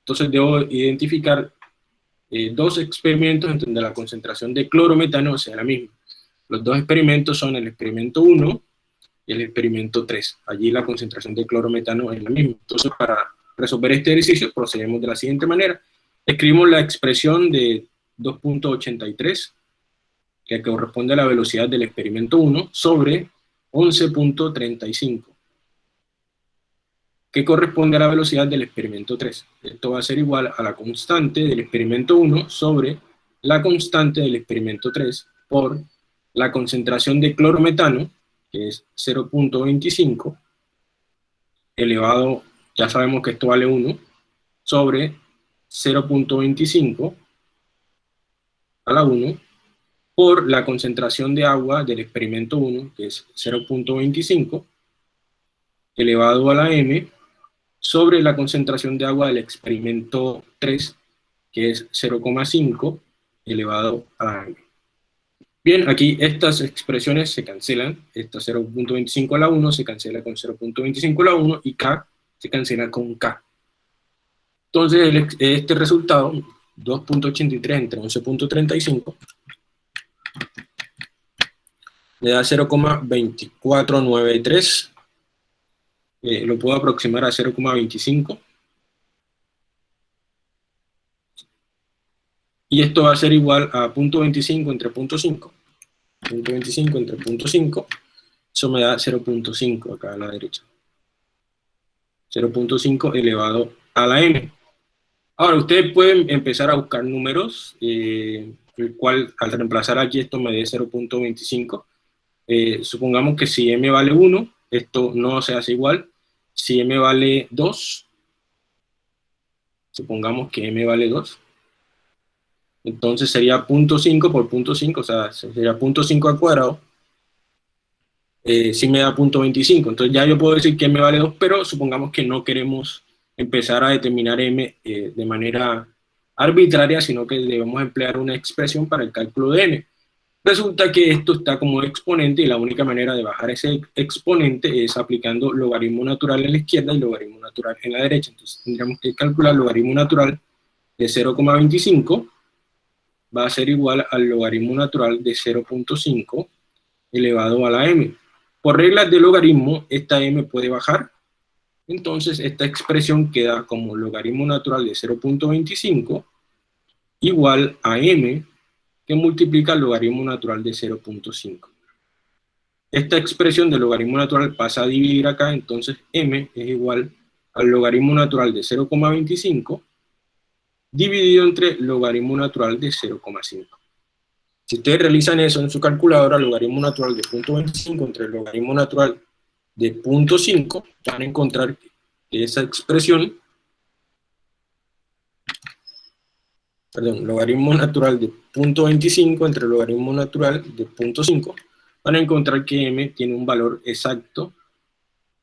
entonces debo identificar eh, dos experimentos en donde la concentración de clorometano sea la misma. Los dos experimentos son el experimento 1 y el experimento 3. Allí la concentración de clorometano es la misma. Entonces, para resolver este ejercicio, procedemos de la siguiente manera. Escribimos la expresión de 2.83, que corresponde a la velocidad del experimento 1, sobre 11.35, que corresponde a la velocidad del experimento 3. Esto va a ser igual a la constante del experimento 1 sobre la constante del experimento 3 por la concentración de clorometano, que es 0.25, elevado, ya sabemos que esto vale 1, sobre 0.25 a la 1, por la concentración de agua del experimento 1, que es 0.25, elevado a la m, sobre la concentración de agua del experimento 3, que es 0,5, elevado a la m. Bien, aquí estas expresiones se cancelan, esta 0.25 a la 1 se cancela con 0.25 a la 1 y k se cancela con k. Entonces este resultado, 2.83 entre 11.35, me da 0,2493, eh, lo puedo aproximar a 0,25, y esto va a ser igual a 0.25 entre 0.5, 0.25 entre 0.5, eso me da 0.5 acá a la derecha. 0.5 elevado a la m. Ahora, ustedes pueden empezar a buscar números, eh, el cual al reemplazar aquí esto me dé 0.25. Eh, supongamos que si m vale 1, esto no se hace igual. Si m vale 2, supongamos que m vale 2, entonces sería 0.5 por 0.5, o sea, sería 0.5 al cuadrado. Eh, si me da 0.25, entonces ya yo puedo decir que m vale 2, pero supongamos que no queremos empezar a determinar m eh, de manera arbitraria, sino que debemos emplear una expresión para el cálculo de n. Resulta que esto está como exponente y la única manera de bajar ese exponente es aplicando logaritmo natural en la izquierda y logaritmo natural en la derecha. Entonces tendríamos que calcular logaritmo natural de 0,25 va a ser igual al logaritmo natural de 0.5 elevado a la m. Por reglas de logaritmo, esta m puede bajar, entonces esta expresión queda como logaritmo natural de 0.25 igual a m que multiplica el logaritmo natural de 0.5. Esta expresión del logaritmo natural pasa a dividir acá, entonces m es igual al logaritmo natural de 0,25 dividido entre logaritmo natural de 0,5. Si ustedes realizan eso en su calculadora, logaritmo natural de 0.25 entre logaritmo natural de 0.5, van a encontrar esa expresión, perdón, logaritmo natural de 0.25 entre logaritmo natural de 0.5, van a encontrar que m tiene un valor exacto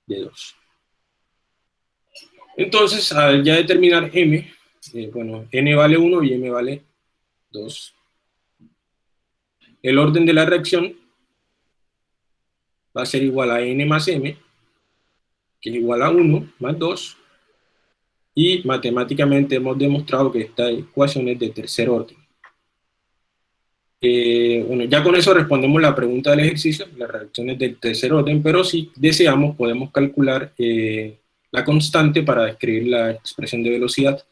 de 2. Entonces, al ya determinar m, bueno, n vale 1 y m vale 2. El orden de la reacción va a ser igual a n más m, que es igual a 1 más 2, y matemáticamente hemos demostrado que esta ecuación es de tercer orden. Eh, bueno, ya con eso respondemos la pregunta del ejercicio, las reacciones del tercer orden, pero si deseamos podemos calcular eh, la constante para describir la expresión de velocidad.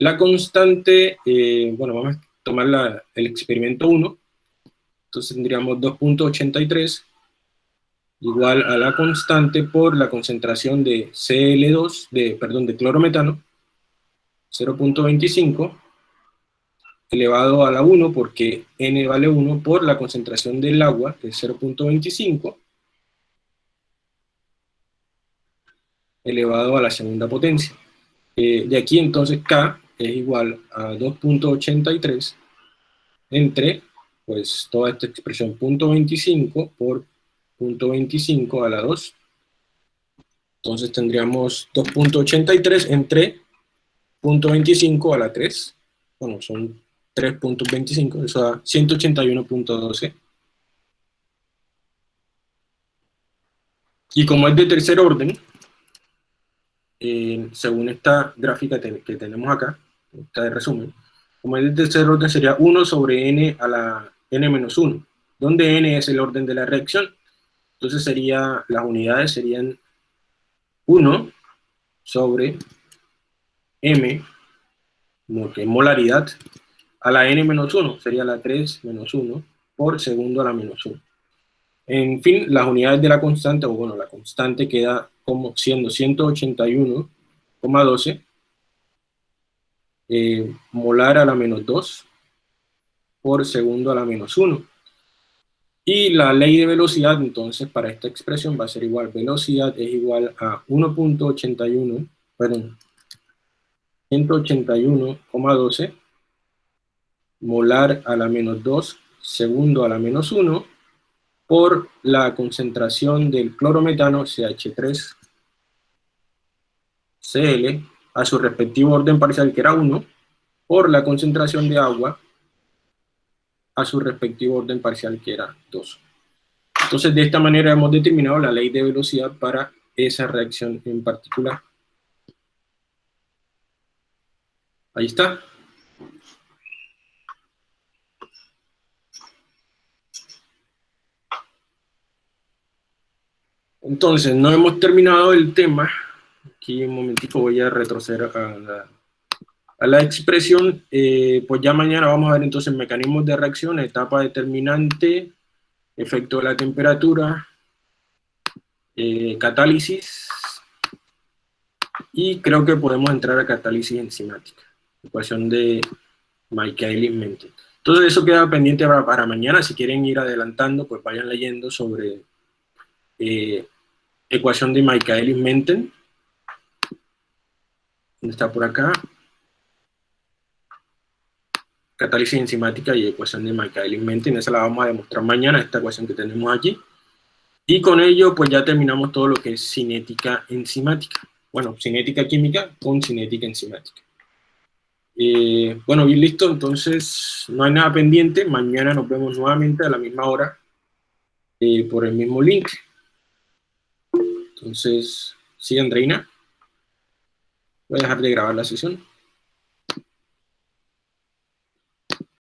La constante, eh, bueno, vamos a tomar el experimento 1, entonces tendríamos 2.83 igual a la constante por la concentración de Cl2, de, perdón, de clorometano, 0.25, elevado a la 1, porque n vale 1, por la concentración del agua, que es 0.25, elevado a la segunda potencia. Eh, de aquí entonces K es igual a 2.83 entre, pues, toda esta expresión, 0.25 por 0.25 a la 2. Entonces tendríamos 2.83 entre 0.25 a la 3. Bueno, son 3.25, eso da 181.12. Y como es de tercer orden, eh, según esta gráfica que tenemos acá, esta de resumen, como de tercer orden sería 1 sobre n a la n menos 1, donde n es el orden de la reacción. Entonces sería, las unidades serían 1 sobre m, que es molaridad, a la n menos 1, sería la 3 menos 1, por segundo a la menos 1. En fin, las unidades de la constante, o bueno, la constante queda como siendo 181,12 eh, molar a la menos 2 por segundo a la menos 1. Y la ley de velocidad, entonces, para esta expresión va a ser igual, velocidad es igual a 1.81, perdón, 181,12 molar a la menos 2, segundo a la menos 1, por la concentración del clorometano CH3 Cl a su respectivo orden parcial que era 1, por la concentración de agua a su respectivo orden parcial que era 2. Entonces, de esta manera hemos determinado la ley de velocidad para esa reacción en particular. Ahí está. Entonces, no hemos terminado el tema. Aquí un momentito voy a retroceder a la a la expresión, eh, pues ya mañana vamos a ver entonces mecanismos de reacción, etapa determinante, efecto de la temperatura, eh, catálisis, y creo que podemos entrar a catálisis enzimática, ecuación de Michaelis-Menten. Todo eso queda pendiente para, mañana, si quieren ir adelantando, pues vayan leyendo sobre eh, ecuación de Michaelis-Menten, está por acá, catálisis enzimática y ecuación de Michaelis-Menten, esa la vamos a demostrar mañana, esta ecuación que tenemos aquí. Y con ello, pues ya terminamos todo lo que es cinética enzimática. Bueno, cinética química con cinética enzimática. Eh, bueno, bien listo, entonces no hay nada pendiente. Mañana nos vemos nuevamente a la misma hora eh, por el mismo link. Entonces, sí, Andreina. Voy a dejar de grabar la sesión.